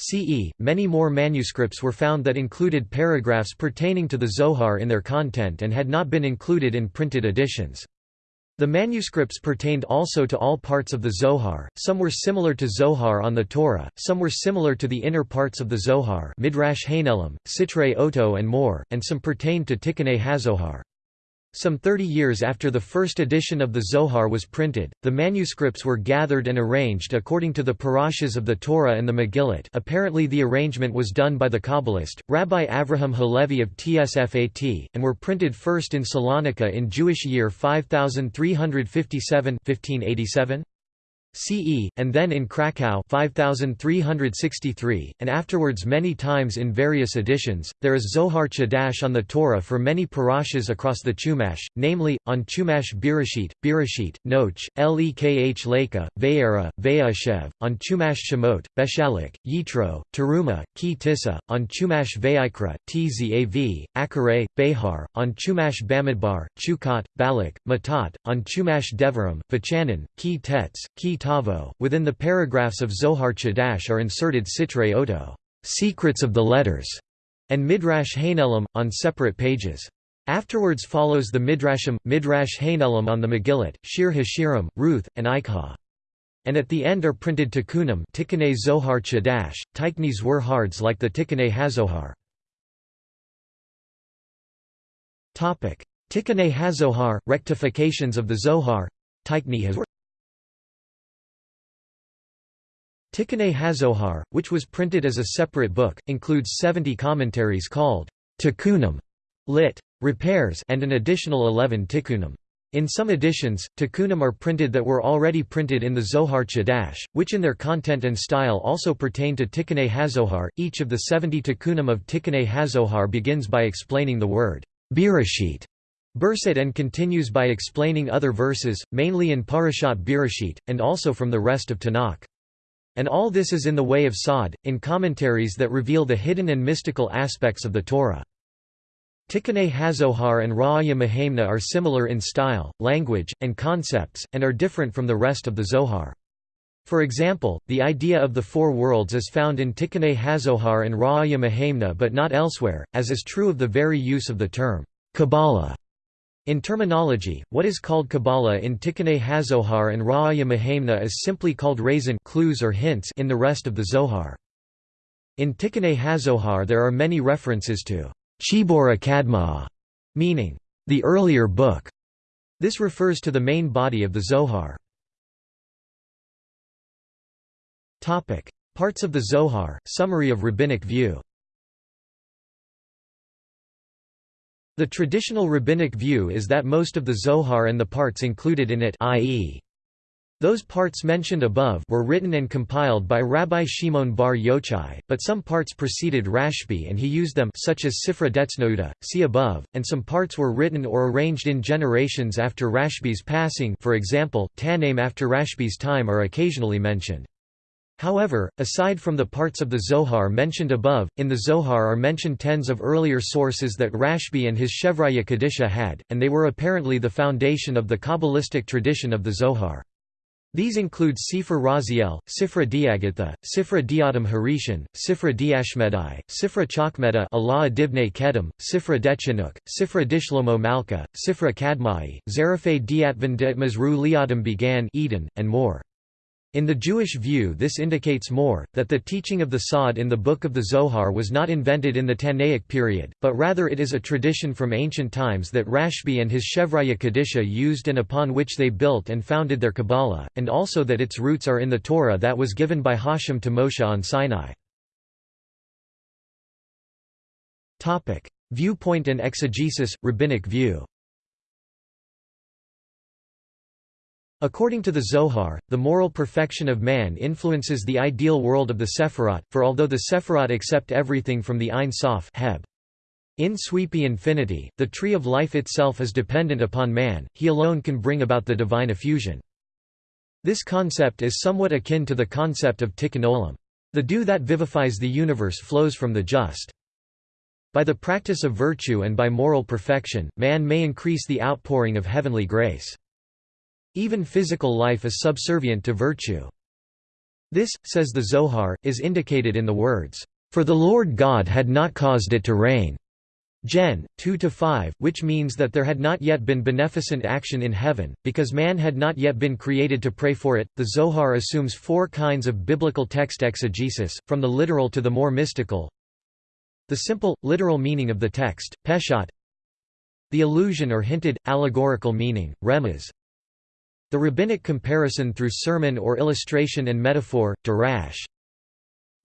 CE, many more manuscripts were found that included paragraphs pertaining to the Zohar in their content and had not been included in printed editions. The manuscripts pertained also to all parts of the Zohar, some were similar to Zohar on the Torah, some were similar to the inner parts of the Zohar Midrash Hanelim, Sitrei Oto and more, and some pertained to Tikkunei HaZohar. Some 30 years after the first edition of the Zohar was printed, the manuscripts were gathered and arranged according to the parashas of the Torah and the Megillat apparently the arrangement was done by the Kabbalist, Rabbi Avraham Halevi of Tsfat, and were printed first in Salonika in Jewish year 5357 1587? CE, and then in Krakow 5363, and afterwards many times in various editions. There is Zohar Chadash on the Torah for many parashas across the Chumash, namely, on Chumash Bereshit, Bereshit, Noach, Lekh Lekha, Vayera, Vayeshev, on Chumash Shemot, Beshalach, Yitro, Teruma, Ki Tissa, on Chumash Ve'ikra, Tzav, Acharei, Behar, on Chumash Bamidbar, Chukot, Balak, Matat, on Chumash Devarim, Vachanan, Ki Tetz, Ki Tavo. Within the paragraphs of Zohar Chadash are inserted Sitrei Oto, secrets of the letters, and Midrash Hanelim, on separate pages. Afterwards follows the Midrashim, Midrash Hanelim on the Megillat, Shir Hashirim, Ruth, and Ikha. And at the end are printed Tikkunim Tikkunei Zohar Chadash, Tikkunei Zohar Chadash like the Tikkunei HaZohar. Tikkunei HaZohar, rectifications of the Zohar Tikkunei HaZohar Tikkunei HaZohar, which was printed as a separate book, includes 70 commentaries called Tikkunim, lit. repairs and an additional 11 tikkunim. In some editions, tikkunim are printed that were already printed in the Zohar Chadash, which in their content and style also pertain to Tikkunei HaZohar. Each of the 70 tikkunim of Tikkunei HaZohar begins by explaining the word Bereshit, Berset and continues by explaining other verses, mainly in Parashat Bereshit, and also from the rest of Tanakh. And all this is in the way of Sod, in commentaries that reveal the hidden and mystical aspects of the Torah. Tikkunei HaZohar and Ra'aya Mahemna are similar in style, language, and concepts, and are different from the rest of the Zohar. For example, the idea of the four worlds is found in Tikkunei HaZohar and Ra'aya Mahemna but not elsewhere, as is true of the very use of the term Kabbalah in terminology, what is called Kabbalah in Tikkunei HaZohar and Ra'aya Mahemna is simply called raisin clues or hints in the rest of the Zohar. In Tikkunei HaZohar there are many references to Chibora Kadma, meaning the earlier book. This refers to the main body of the Zohar. Parts of the Zohar, summary of rabbinic view The traditional rabbinic view is that most of the Zohar and the parts included in it i.e. Those parts mentioned above were written and compiled by Rabbi Shimon bar Yochai, but some parts preceded Rashbi and he used them such as Sifra Detznouta, see above, and some parts were written or arranged in generations after Rashbi's passing for example, Tannaim after Rashbi's time are occasionally mentioned. However, aside from the parts of the Zohar mentioned above, in the Zohar are mentioned tens of earlier sources that Rashbi and his Chevraya Kadisha had, and they were apparently the foundation of the Kabbalistic tradition of the Zohar. These include Sifra Raziel, Sifra Diagatha, Sifra Diadam Harishan, Sifra Diashmedai, Sifra Chakmeda Allah Kedem, Sifra Dechinuk, Sifra Dishlomo Malka, Sifra Kadmai, Zarafay Diatvan Detmazru Liadam began Eden, and more. In the Jewish view this indicates more, that the teaching of the Sod in the Book of the Zohar was not invented in the Tannaic period, but rather it is a tradition from ancient times that Rashbi and his Chevraya Kadisha used and upon which they built and founded their Kabbalah, and also that its roots are in the Torah that was given by Hashem to Moshe on Sinai. Viewpoint and exegesis, rabbinic view According to the Zohar, the moral perfection of man influences the ideal world of the Sephirot, for although the Sephirot accept everything from the Ein Sof Heb. In sweepy infinity, the tree of life itself is dependent upon man, he alone can bring about the divine effusion. This concept is somewhat akin to the concept of tikkun olam. The dew that vivifies the universe flows from the just. By the practice of virtue and by moral perfection, man may increase the outpouring of heavenly grace. Even physical life is subservient to virtue. This, says the Zohar, is indicated in the words, "...for the Lord God had not caused it to rain." Gen. 2–5, which means that there had not yet been beneficent action in heaven, because man had not yet been created to pray for it. The Zohar assumes four kinds of biblical text exegesis, from the literal to the more mystical. The simple, literal meaning of the text, peshat. The allusion or hinted, allegorical meaning, remez. The rabbinic comparison through sermon or illustration and metaphor, darash.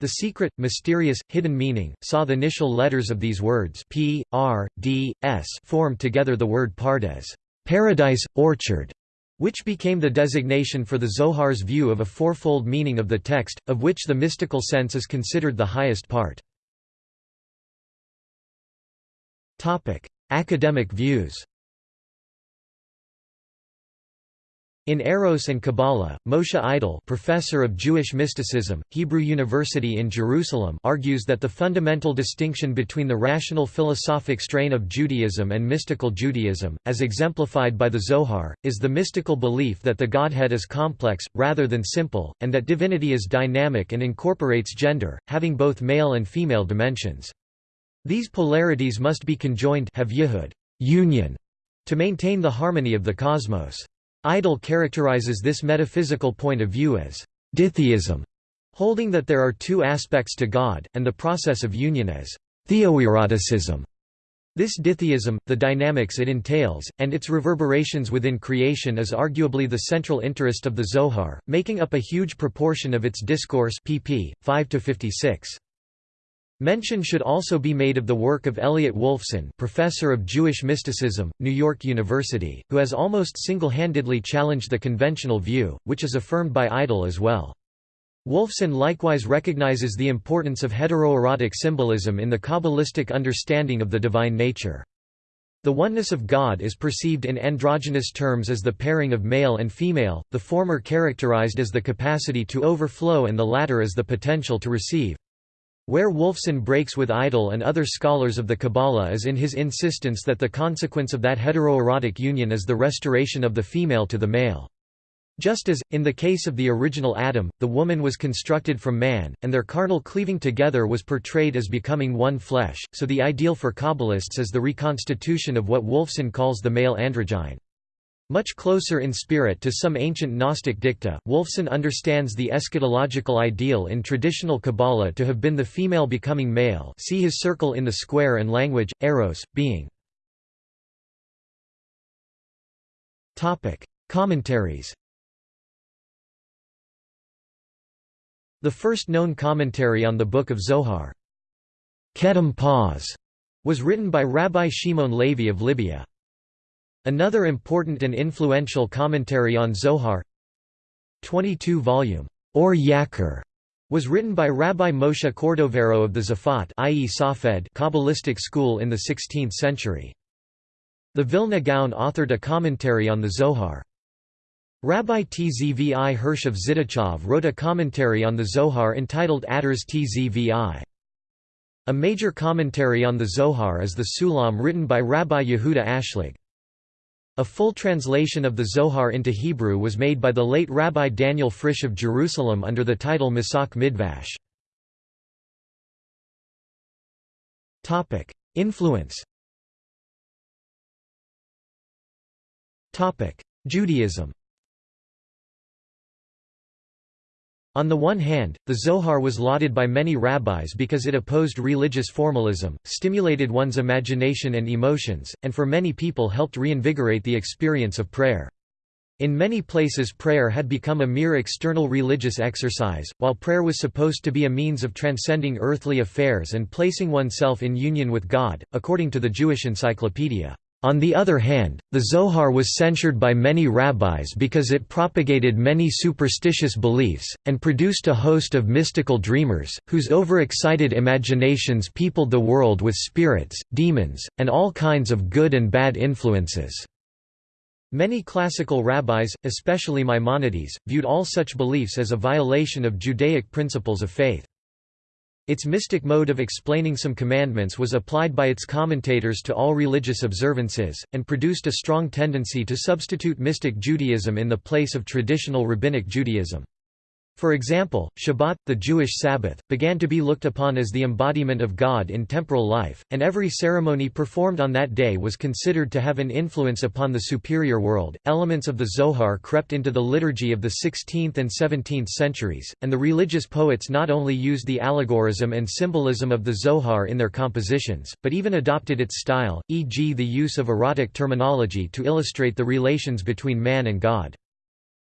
The secret, mysterious, hidden meaning, sod the initial letters of these words P, R, D, S form together the word pardes paradise, orchard, which became the designation for the Zohar's view of a fourfold meaning of the text, of which the mystical sense is considered the highest part. Academic views In Eros and Kabbalah, Moshe Idel professor of Jewish mysticism, Hebrew University in Jerusalem argues that the fundamental distinction between the rational philosophic strain of Judaism and mystical Judaism, as exemplified by the Zohar, is the mystical belief that the Godhead is complex, rather than simple, and that divinity is dynamic and incorporates gender, having both male and female dimensions. These polarities must be conjoined have union, to maintain the harmony of the cosmos. Idel characterizes this metaphysical point of view as ditheism, holding that there are two aspects to God, and the process of union as theoeroticism. This ditheism, the dynamics it entails, and its reverberations within creation is arguably the central interest of the Zohar, making up a huge proportion of its discourse pp. 5 56. Mention should also be made of the work of Elliot Wolfson professor of Jewish mysticism, New York University, who has almost single-handedly challenged the conventional view, which is affirmed by Idel as well. Wolfson likewise recognizes the importance of heteroerotic symbolism in the Kabbalistic understanding of the divine nature. The oneness of God is perceived in androgynous terms as the pairing of male and female, the former characterized as the capacity to overflow and the latter as the potential to receive. Where Wolfson breaks with Idel and other scholars of the Kabbalah is in his insistence that the consequence of that heteroerotic union is the restoration of the female to the male. Just as, in the case of the original Adam, the woman was constructed from man, and their carnal cleaving together was portrayed as becoming one flesh, so the ideal for Kabbalists is the reconstitution of what Wolfson calls the male androgyne. Much closer in spirit to some ancient Gnostic dicta, Wolfson understands the eschatological ideal in traditional Kabbalah to have been the female becoming male see his circle in the square and language, eros, being. Commentaries The first known commentary on the Book of Zohar, Ketem Paz, was written by Rabbi Shimon Levi of Libya. Another important and influential commentary on Zohar 22-volume Or Yakar was written by Rabbi Moshe Cordovero of the Zafat i.e. Safed Kabbalistic school in the 16th century. The Vilna Gaon authored a commentary on the Zohar. Rabbi Tzvi Hirsch of Zidichov wrote a commentary on the Zohar entitled Ateres Tzvi. A major commentary on the Zohar is the Sulam written by Rabbi Yehuda Ashlag. A full translation of the Zohar into Hebrew was made by the late Rabbi Daniel Frisch of Jerusalem under the title Matok Midvash. Influence Judaism On the one hand, the Zohar was lauded by many rabbis because it opposed religious formalism, stimulated one's imagination and emotions, and for many people helped reinvigorate the experience of prayer. In many places prayer had become a mere external religious exercise, while prayer was supposed to be a means of transcending earthly affairs and placing oneself in union with God, according to the Jewish Encyclopedia. On the other hand, the Zohar was censured by many rabbis because it propagated many superstitious beliefs, and produced a host of mystical dreamers, whose overexcited imaginations peopled the world with spirits, demons, and all kinds of good and bad influences. Many classical rabbis, especially Maimonides, viewed all such beliefs as a violation of Judaic principles of faith. Its mystic mode of explaining some commandments was applied by its commentators to all religious observances, and produced a strong tendency to substitute mystic Judaism in the place of traditional rabbinic Judaism. For example, Shabbat, the Jewish Sabbath, began to be looked upon as the embodiment of God in temporal life, and every ceremony performed on that day was considered to have an influence upon the superior world. Elements of the Zohar crept into the liturgy of the 16th and 17th centuries, and the religious poets not only used the allegorism and symbolism of the Zohar in their compositions, but even adopted its style, e.g., the use of erotic terminology to illustrate the relations between man and God.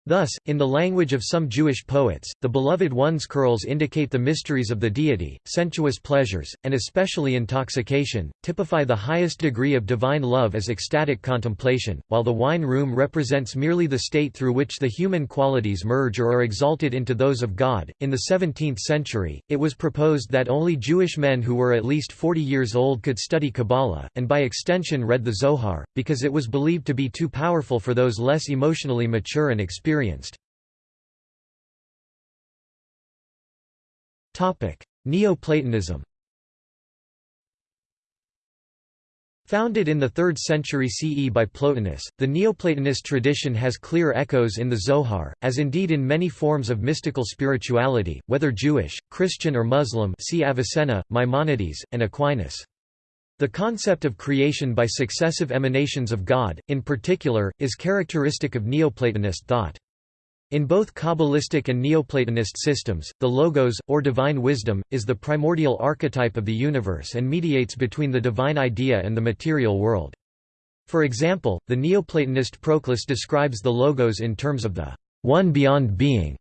Thus, in the language of some Jewish poets, the beloved one's curls indicate the mysteries of the deity, sensuous pleasures, and especially intoxication, typify the highest degree of divine love as ecstatic contemplation, while the wine room represents merely the state through which the human qualities merge or are exalted into those of God. In the 17th century, it was proposed that only Jewish men who were at least 40 years old could study Kabbalah, and by extension read the Zohar, because it was believed to be too powerful for those less emotionally mature and experienced experienced. Neoplatonism Founded in the 3rd century CE by Plotinus, the Neoplatonist tradition has clear echoes in the Zohar, as indeed in many forms of mystical spirituality, whether Jewish, Christian or Muslim see Avicenna, Maimonides, and Aquinas. The concept of creation by successive emanations of God, in particular, is characteristic of Neoplatonist thought. In both Kabbalistic and Neoplatonist systems, the Logos, or divine wisdom, is the primordial archetype of the universe and mediates between the divine idea and the material world. For example, the Neoplatonist Proclus describes the Logos in terms of the one beyond being,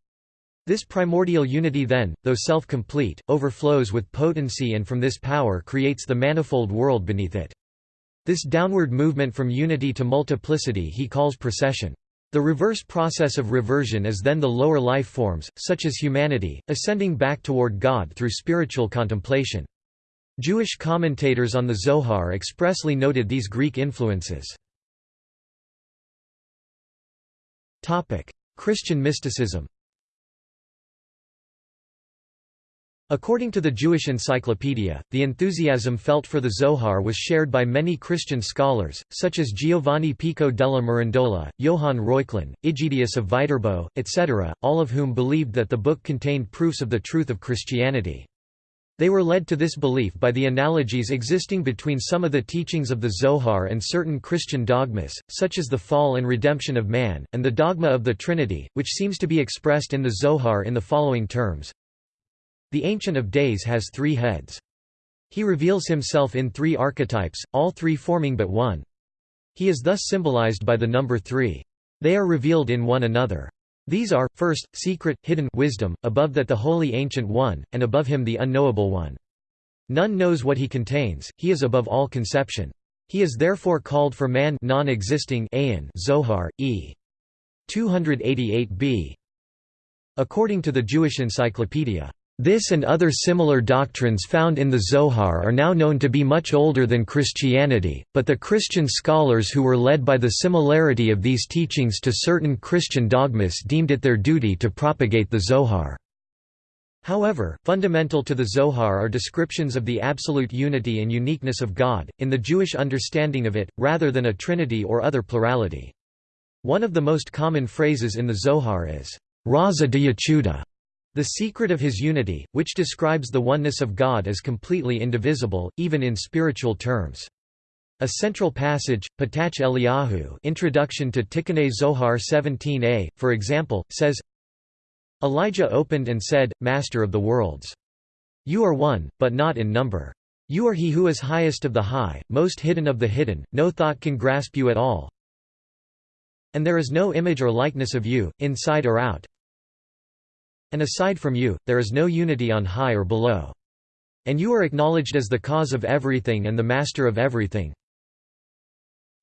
this primordial unity then, though self-complete, overflows with potency and from this power creates the manifold world beneath it. This downward movement from unity to multiplicity he calls procession. The reverse process of reversion is then the lower life forms, such as humanity, ascending back toward God through spiritual contemplation. Jewish commentators on the Zohar expressly noted these Greek influences. Christian mysticism According to the Jewish Encyclopedia, the enthusiasm felt for the Zohar was shared by many Christian scholars, such as Giovanni Pico della Mirandola, Johann Reuchlin, Egidius of Viterbo, etc., all of whom believed that the book contained proofs of the truth of Christianity. They were led to this belief by the analogies existing between some of the teachings of the Zohar and certain Christian dogmas, such as the fall and redemption of man, and the dogma of the Trinity, which seems to be expressed in the Zohar in the following terms the Ancient of Days has three heads. He reveals himself in three archetypes, all three forming but one. He is thus symbolized by the number three. They are revealed in one another. These are, first, secret, hidden wisdom, above that the Holy Ancient One, and above him the Unknowable One. None knows what he contains, he is above all conception. He is therefore called for man non-existing Zohar, e. 288b. According to the Jewish Encyclopedia, This and other similar doctrines found in the Zohar are now known to be much older than Christianity, but the Christian scholars who were led by the similarity of these teachings to certain Christian dogmas deemed it their duty to propagate the Zohar. However, fundamental to the Zohar are descriptions of the absolute unity and uniqueness of God, in the Jewish understanding of it, rather than a trinity or other plurality. One of the most common phrases in the Zohar is, Raza de the secret of his unity, which describes the oneness of God as completely indivisible, even in spiritual terms. A central passage, Patach Eliyahu Introduction to Tikkunei Zohar 17a, for example, says, Elijah opened and said, Master of the worlds. You are one, but not in number. You are he who is highest of the high, most hidden of the hidden, no thought can grasp you at all. And there is no image or likeness of you, inside or out, and aside from you, there is no unity on high or below. And you are acknowledged as the cause of everything and the master of everything.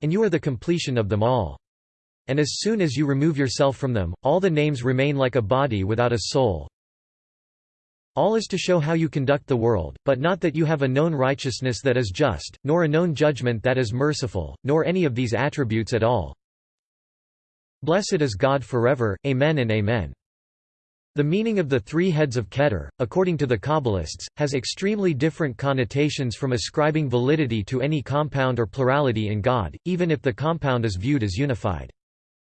And you are the completion of them all. And as soon as you remove yourself from them, all the names remain like a body without a soul. All is to show how you conduct the world, but not that you have a known righteousness that is just, nor a known judgment that is merciful, nor any of these attributes at all. Blessed is God forever, Amen and Amen. The meaning of the three heads of Keter, according to the Kabbalists, has extremely different connotations from ascribing validity to any compound or plurality in God, even if the compound is viewed as unified.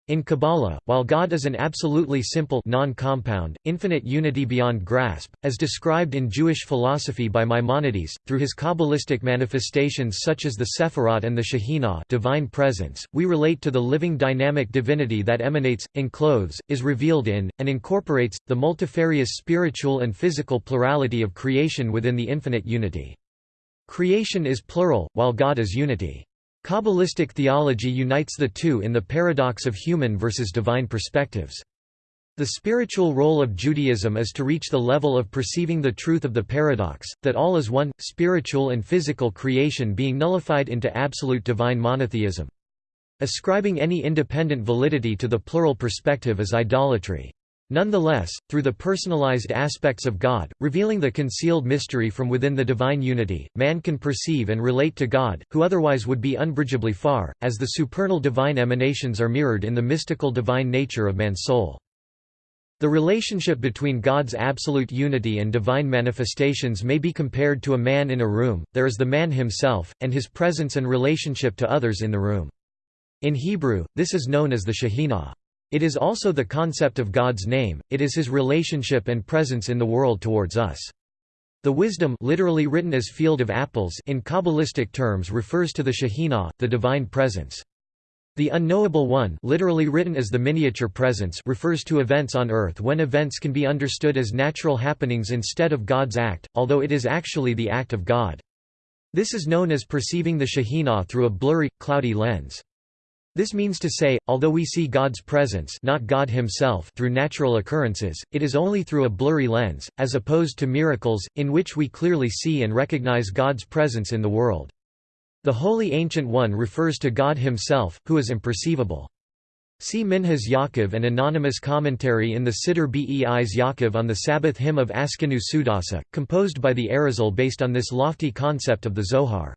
In Kabbalah, while God is an absolutely simple non-compound, infinite unity beyond grasp, as described in Jewish philosophy by Maimonides, through his Kabbalistic manifestations such as the Sephirot and the Shekhinah divine presence, we relate to the living dynamic divinity that emanates, enclothes, is revealed in, and incorporates, the multifarious spiritual and physical plurality of creation within the infinite unity. Creation is plural, while God is unity. Kabbalistic theology unites the two in the paradox of human versus divine perspectives. The spiritual role of Judaism is to reach the level of perceiving the truth of the paradox, that all is one, spiritual and physical creation being nullified into absolute divine monotheism. Ascribing any independent validity to the plural perspective is idolatry. Nonetheless, through the personalized aspects of God, revealing the concealed mystery from within the divine unity, man can perceive and relate to God, who otherwise would be unbridgeably far, as the supernal divine emanations are mirrored in the mystical divine nature of man's soul. The relationship between God's absolute unity and divine manifestations may be compared to a man in a room, there is the man himself, and his presence and relationship to others in the room. In Hebrew, this is known as the Shekhinah. It is also the concept of God's name, it is his relationship and presence in the world towards us. The wisdom literally written as field of apples in Kabbalistic terms refers to the Shekhinah, the divine presence. The unknowable one literally written as the miniature presence refers to events on earth when events can be understood as natural happenings instead of God's act, although it is actually the act of God. This is known as perceiving the Shekhinah through a blurry, cloudy lens. This means to say, although we see God's presence not God himself through natural occurrences, it is only through a blurry lens, as opposed to miracles, in which we clearly see and recognize God's presence in the world. The Holy Ancient One refers to God himself, who is imperceivable. See Minhas Yaakov and anonymous commentary in the Siddur Beis Yaakov on the Sabbath hymn of Askenu Seudasa, composed by the Arizal based on this lofty concept of the Zohar.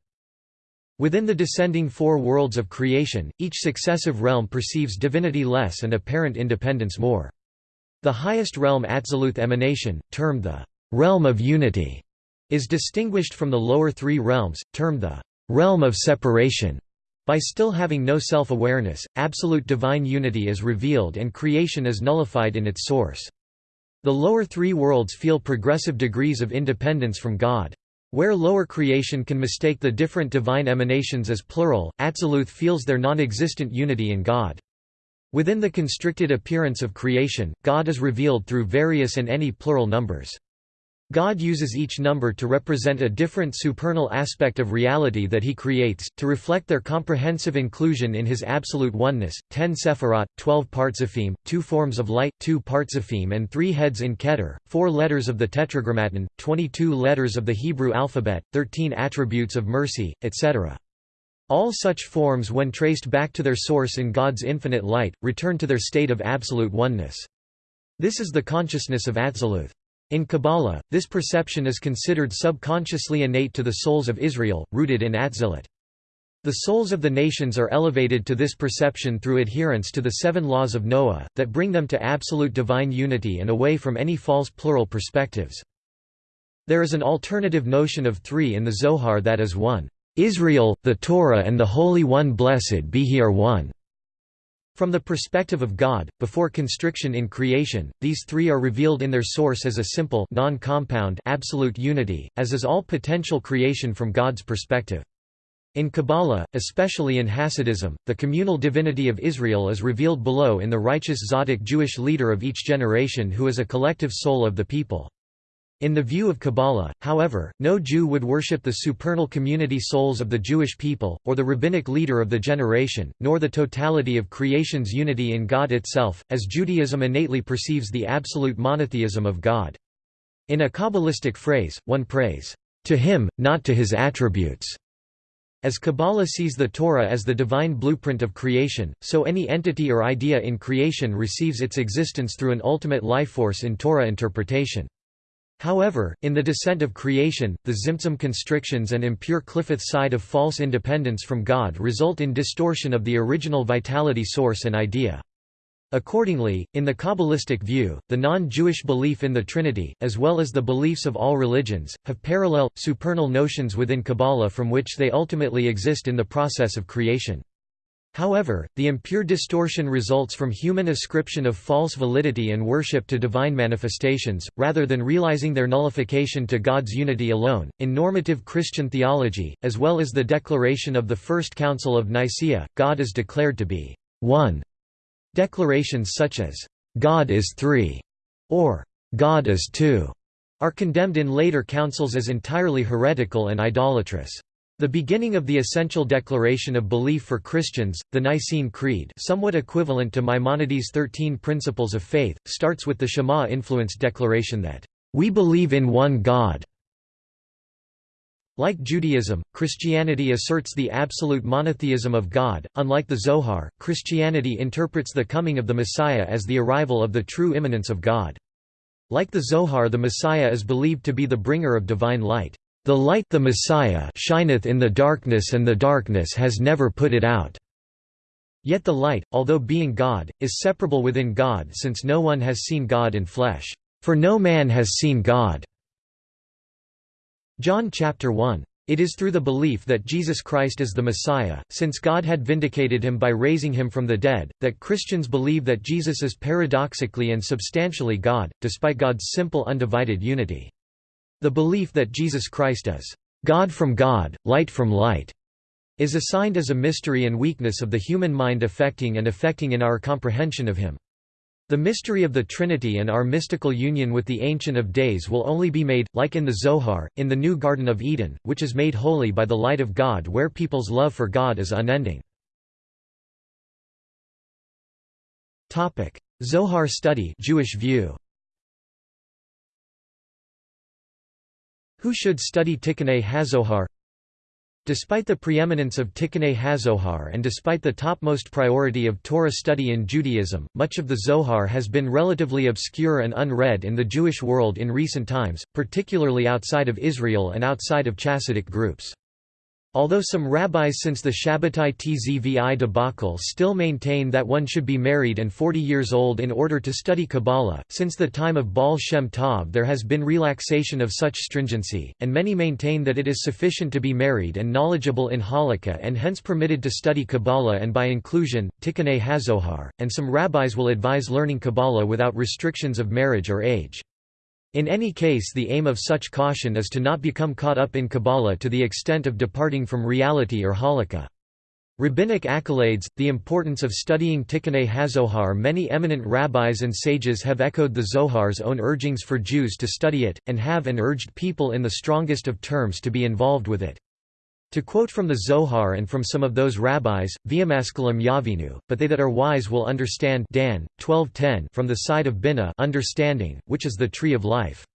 Within the descending four worlds of creation, each successive realm perceives divinity less and apparent independence more. The highest realm Atziluth emanation, termed the realm of unity, is distinguished from the lower three realms, termed the realm of separation. By still having no self-awareness, absolute divine unity is revealed and creation is nullified in its source. The lower three worlds feel progressive degrees of independence from God. Where lower creation can mistake the different divine emanations as plural, Atziluth feels their non-existent unity in God. Within the constricted appearance of creation, God is revealed through various and any plural numbers. God uses each number to represent a different supernal aspect of reality that he creates, to reflect their comprehensive inclusion in his absolute oneness. Ten Sephirot, twelve Partzafim, two forms of light, two Partzafim and three heads in Keter, four letters of the Tetragrammaton, twenty-two letters of the Hebrew alphabet, thirteen attributes of mercy, etc. All such forms when traced back to their source in God's infinite light, return to their state of absolute oneness. This is the consciousness of Atziluth. In Kabbalah, this perception is considered subconsciously innate to the souls of Israel, rooted in Atzilut. The souls of the nations are elevated to this perception through adherence to the seven laws of Noah, that bring them to absolute divine unity and away from any false plural perspectives. There is an alternative notion of three in the Zohar that is one. Israel, the Torah and the Holy One blessed be He are one. From the perspective of God, before constriction in creation, these three are revealed in their source as a simple non-compound absolute unity, as is all potential creation from God's perspective. In Kabbalah, especially in Hasidism, the communal divinity of Israel is revealed below in the righteous Tzadik Jewish leader of each generation who is a collective soul of the people. In the view of Kabbalah, however, no Jew would worship the supernal community souls of the Jewish people, or the rabbinic leader of the generation, nor the totality of creation's unity in God itself, as Judaism innately perceives the absolute monotheism of God. In a Kabbalistic phrase, one prays, "...to him, not to his attributes." As Kabbalah sees the Torah as the divine blueprint of creation, so any entity or idea in creation receives its existence through an ultimate lifeforce in Torah interpretation. However, in the descent of creation, the Tzimtzum constrictions and impure Qliphoth side of false independence from God result in distortion of the original vitality source and idea. Accordingly, in the Kabbalistic view, the non-Jewish belief in the Trinity, as well as the beliefs of all religions, have parallel, supernal notions within Kabbalah from which they ultimately exist in the process of creation. However, the impure distortion results from human ascription of false validity and worship to divine manifestations, rather than realizing their nullification to God's unity alone. In normative Christian theology, as well as the declaration of the First Council of Nicaea, God is declared to be one Declarations such as, "'God is three' or "'God is two' are condemned in later councils as entirely heretical and idolatrous. The beginning of the essential declaration of belief for Christians, the Nicene Creed somewhat equivalent to Maimonides' Thirteen Principles of Faith, starts with the Shema-influenced declaration that, "...we believe in one God like Judaism, Christianity asserts the absolute monotheism of God. Unlike the Zohar, Christianity interprets the coming of the Messiah as the arrival of the true immanence of God. Like the Zohar, the Messiah is believed to be the bringer of divine light. The light the Messiah shineth in the darkness and the darkness has never put it out. Yet the light, although being God, is separable within God since no one has seen God in flesh. For no man has seen God. John chapter 1. It is through the belief that Jesus Christ is the Messiah, since God had vindicated him by raising him from the dead, that Christians believe that Jesus is paradoxically and substantially God, despite God's simple undivided unity. The belief that Jesus Christ is God from God, light from light, is assigned as a mystery and weakness of the human mind affecting and affecting in our comprehension of him. The mystery of the Trinity and our mystical union with the Ancient of Days will only be made, like in the Zohar, in the new Garden of Eden, which is made holy by the light of God where people's love for God is unending. Zohar study Jewish view. Who should study Tikkunei HaZohar? Despite the preeminence of Tikkunei HaZohar and despite the topmost priority of Torah study in Judaism, much of the Zohar has been relatively obscure and unread in the Jewish world in recent times, particularly outside of Israel and outside of Chassidic groups. Although some rabbis since the Shabbatai Tzvi debacle still maintain that one should be married and 40 years old in order to study Kabbalah, since the time of Baal Shem Tov there has been relaxation of such stringency, and many maintain that it is sufficient to be married and knowledgeable in Halakha and hence permitted to study Kabbalah and by inclusion, Tikkunei HaZohar, and some rabbis will advise learning Kabbalah without restrictions of marriage or age. In any case the aim of such caution is to not become caught up in Kabbalah to the extent of departing from reality or halakha. Rabbinic accolades, the importance of studying Tikkunei HaZohar Many eminent rabbis and sages have echoed the Zohar's own urgings for Jews to study it, and have and urged people in the strongest of terms to be involved with it. To quote from the Zohar and from some of those rabbis, Viamascalam Yavinu, but they that are wise will understand Dan, 12:10 from the side of Bina understanding, which is the tree of life.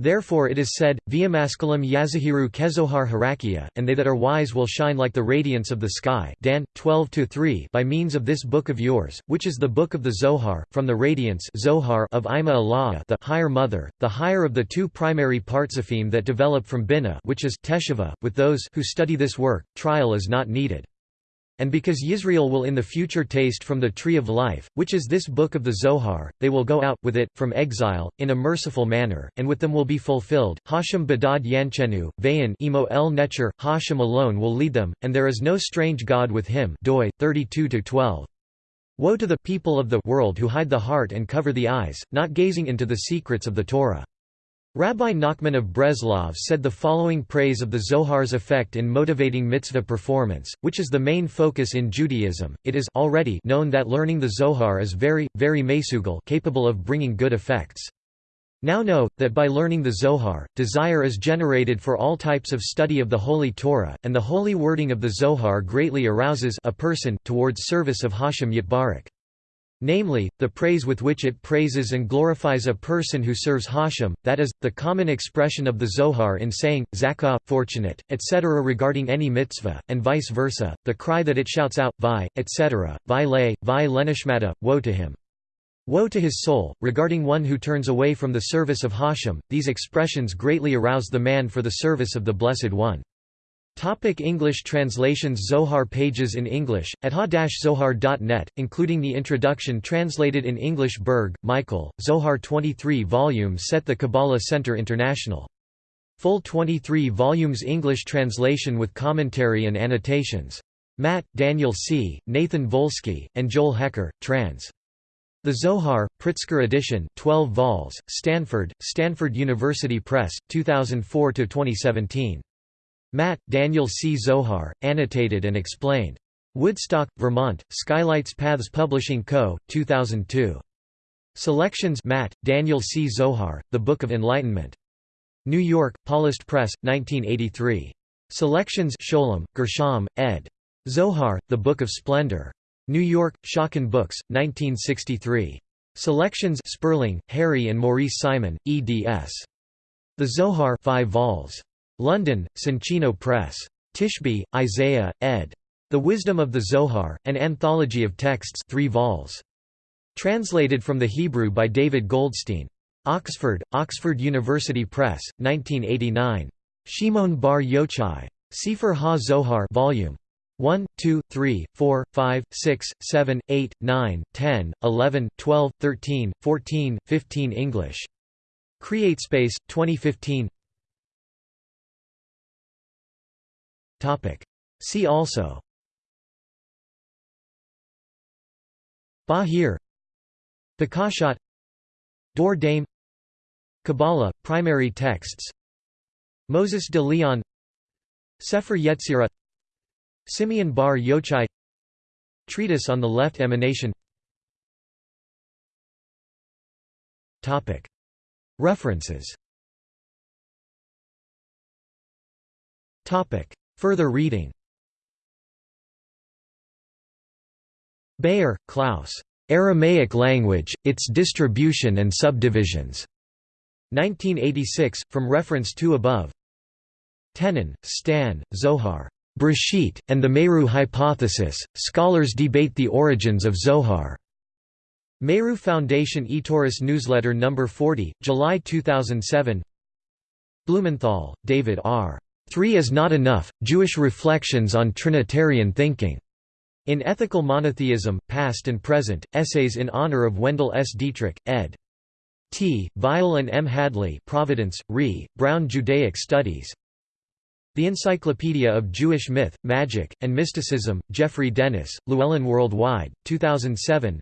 Therefore it is said, Viamascalam Yazahiru Kezohar Harakia, and they that are wise will shine like the radiance of the sky Dan, 12 by means of this book of yours, which is the book of the Zohar, from the radiance Zohar of Ima Ila'ah the higher mother, the higher of the two primary partsafim that develop from Bina which is Teshuvah. With those who study this work, trial is not needed. And because Yisrael will in the future taste from the tree of life, which is this book of the Zohar, they will go out, with it, from exile, in a merciful manner, and with them will be fulfilled. Hashem Badad Yanchenu, Vayan Emo El Necher, Hashem alone will lead them, and there is no strange God with him. Doi, 32-12. Woe to the people of the world who hide the heart and cover the eyes, not gazing into the secrets of the Torah. Rabbi Nachman of Breslov said the following praise of the Zohar's effect in motivating mitzvah performance, which is the main focus in Judaism. It is already known that learning the Zohar is very, very mesugal capable of bringing good effects. Now know, that by learning the Zohar, desire is generated for all types of study of the Holy Torah, and the holy wording of the Zohar greatly arouses a person towards service of Hashem Yitbarek. Namely, the praise with which it praises and glorifies a person who serves Hashem, that is, the common expression of the Zohar in saying, zakah, fortunate, etc. regarding any mitzvah, and vice versa, the cry that it shouts out, vi, etc., vi le, vi lenishmata, woe to him. Woe to his soul, regarding one who turns away from the service of Hashem, these expressions greatly arouse the man for the service of the Blessed One. Topic English translations Zohar pages in English, at ha-zohar.net, including the introduction translated in English Berg, Michael, Zohar 23 volumes Set the Kabbalah Center International. Full 23 volumes English translation with commentary and annotations. Matt, Daniel C., Nathan Wolski, and Joel Hecker, trans. The Zohar, Pritzker edition 12 vols, Stanford, Stanford University Press, 2004–2017. Matt, Daniel C. Zohar, annotated and explained. Woodstock, Vermont, Skylights Paths Publishing Co., 2002. Selections Matt, Daniel C. Zohar, The Book of Enlightenment. New York, Paulist Press, 1983. Selections Scholem, Gershom, ed. Zohar, The Book of Splendor. New York, Schocken Books, 1963. Selections Sperling, Harry and Maurice Simon, eds. The Zohar 5 vols. London, Soncino Press. Tishby, Isaiah, ed. The Wisdom of the Zohar, an anthology of texts 3 vols. Translated from the Hebrew by David Goldstein. Oxford, Oxford University Press, 1989. Shimon Bar Yochai. Sefer Ha-Zohar Volume 1, 2, 3, 4, 5, 6, 7, 8, 9, 10, 11, 12, 13, 14, 15 English. CreateSpace, 2015 See also. Bahir. Bakashat Dor Daim Kabbalah, primary texts. Moses de Leon. Sefer Yetzirah. Simeon bar Yochai. Treatise on the left emanation. References Further reading Beyer, Klaus. Aramaic language, its distribution and subdivisions. 1986, from reference to above. Tenen, Stan, Zohar. Breshit, and the Meru hypothesis, scholars debate the origins of Zohar. Meru Foundation eTorah Newsletter No. 40, July 2007 Blumenthal, David R. Three is Not Enough, Jewish Reflections on Trinitarian Thinking. In Ethical Monotheism, Past and Present, Essays in Honor of Wendell S. Dietrich, ed. T. Weil and M. Hadley Providence, Re. Brown Judaic Studies. The Encyclopedia of Jewish Myth, Magic, and Mysticism, Geoffrey Dennis, Llewellyn Worldwide, 2007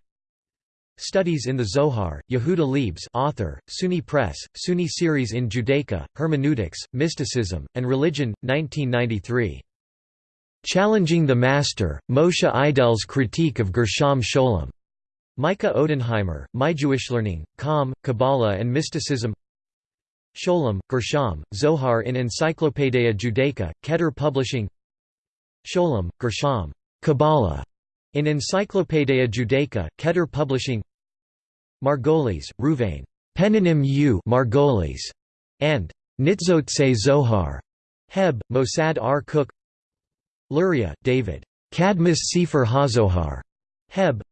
Studies in the Zohar, Yehuda Liebes author, SUNY Press, SUNY Series in Judaica, Hermeneutics, Mysticism, and Religion, 1993. Challenging the Master, Moshe Idel's Critique of Gershom Scholem. Micah Odenheimer, My Jewish Learning, Com, Kabbalah and Mysticism Scholem, Gershom, Zohar in Encyclopaedia Judaica, Keter Publishing Scholem, Gershom, Kabbalah in Encyclopaedia Judaica, Keter Publishing Margolis, Ruvain. Peninim U Margolis. and Nitzotse Zohar, Heb, Mossad R. Kook Luria, David. Kadmut Sefer HaZohar, Heb.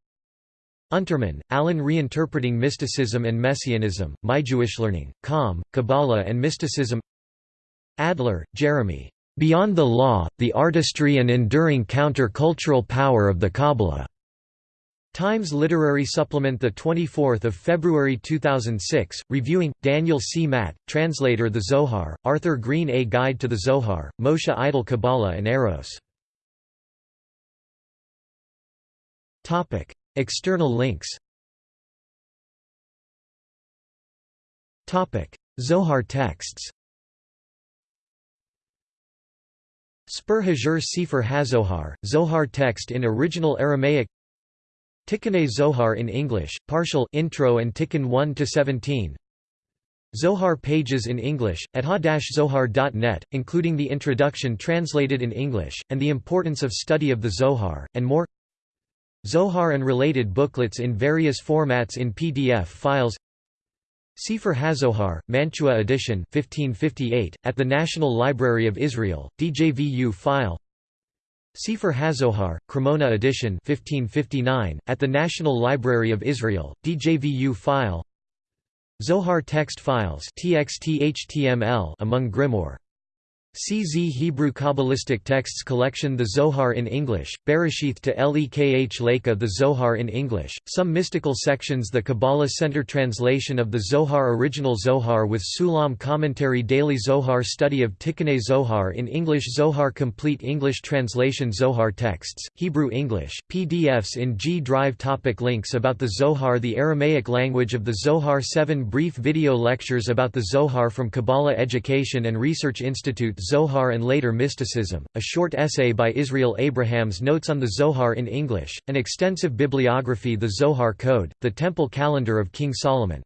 Unterman, Alan Reinterpreting Mysticism and Messianism, My Jewish Learning, Com, Kabbalah and Mysticism Adler, Jeremy. Beyond the Law, The Artistry and Enduring Counter-Cultural Power of the Kabbalah. Times Literary Supplement 24 February 2006, reviewing, Daniel C. Matt, Translator The Zohar, Arthur Green A Guide to the Zohar, Moshe Idel Kabbalah and Eros. External links Zohar texts Spur Hajar Sefer HaZohar, Zohar text in original Aramaic Tikkunei Zohar in English, partial intro and Tikkun 1 to 17. Zohar pages in English, at ha-zohar.net, including the introduction translated in English, and the importance of study of the Zohar, and more. Zohar and related booklets in various formats in PDF files. Sefer HaZohar, Mantua edition 1558, at the National Library of Israel, DJVU file Sefer HaZohar, Cremona edition 1559, at the National Library of Israel, DJVU file. Zohar text files TXT among Grimoire CZ Hebrew Kabbalistic Texts Collection The Zohar in English, Bereshith to Lekh Lekha The Zohar in English, some mystical sections The Kabbalah Center Translation of the Zohar Original Zohar with Sulam Commentary Daily Zohar Study of Tikkunei Zohar in English Zohar Complete English Translation Zohar Texts, Hebrew English, PDFs in G Drive Topic Links about the Zohar The Aramaic language of the Zohar 7 brief video lectures about the Zohar from Kabbalah Education and Research Institute Zohar and Later Mysticism, a short essay by Israel Abrahams Notes on the Zohar in English, an extensive bibliography The Zohar Code, the Temple Calendar of King Solomon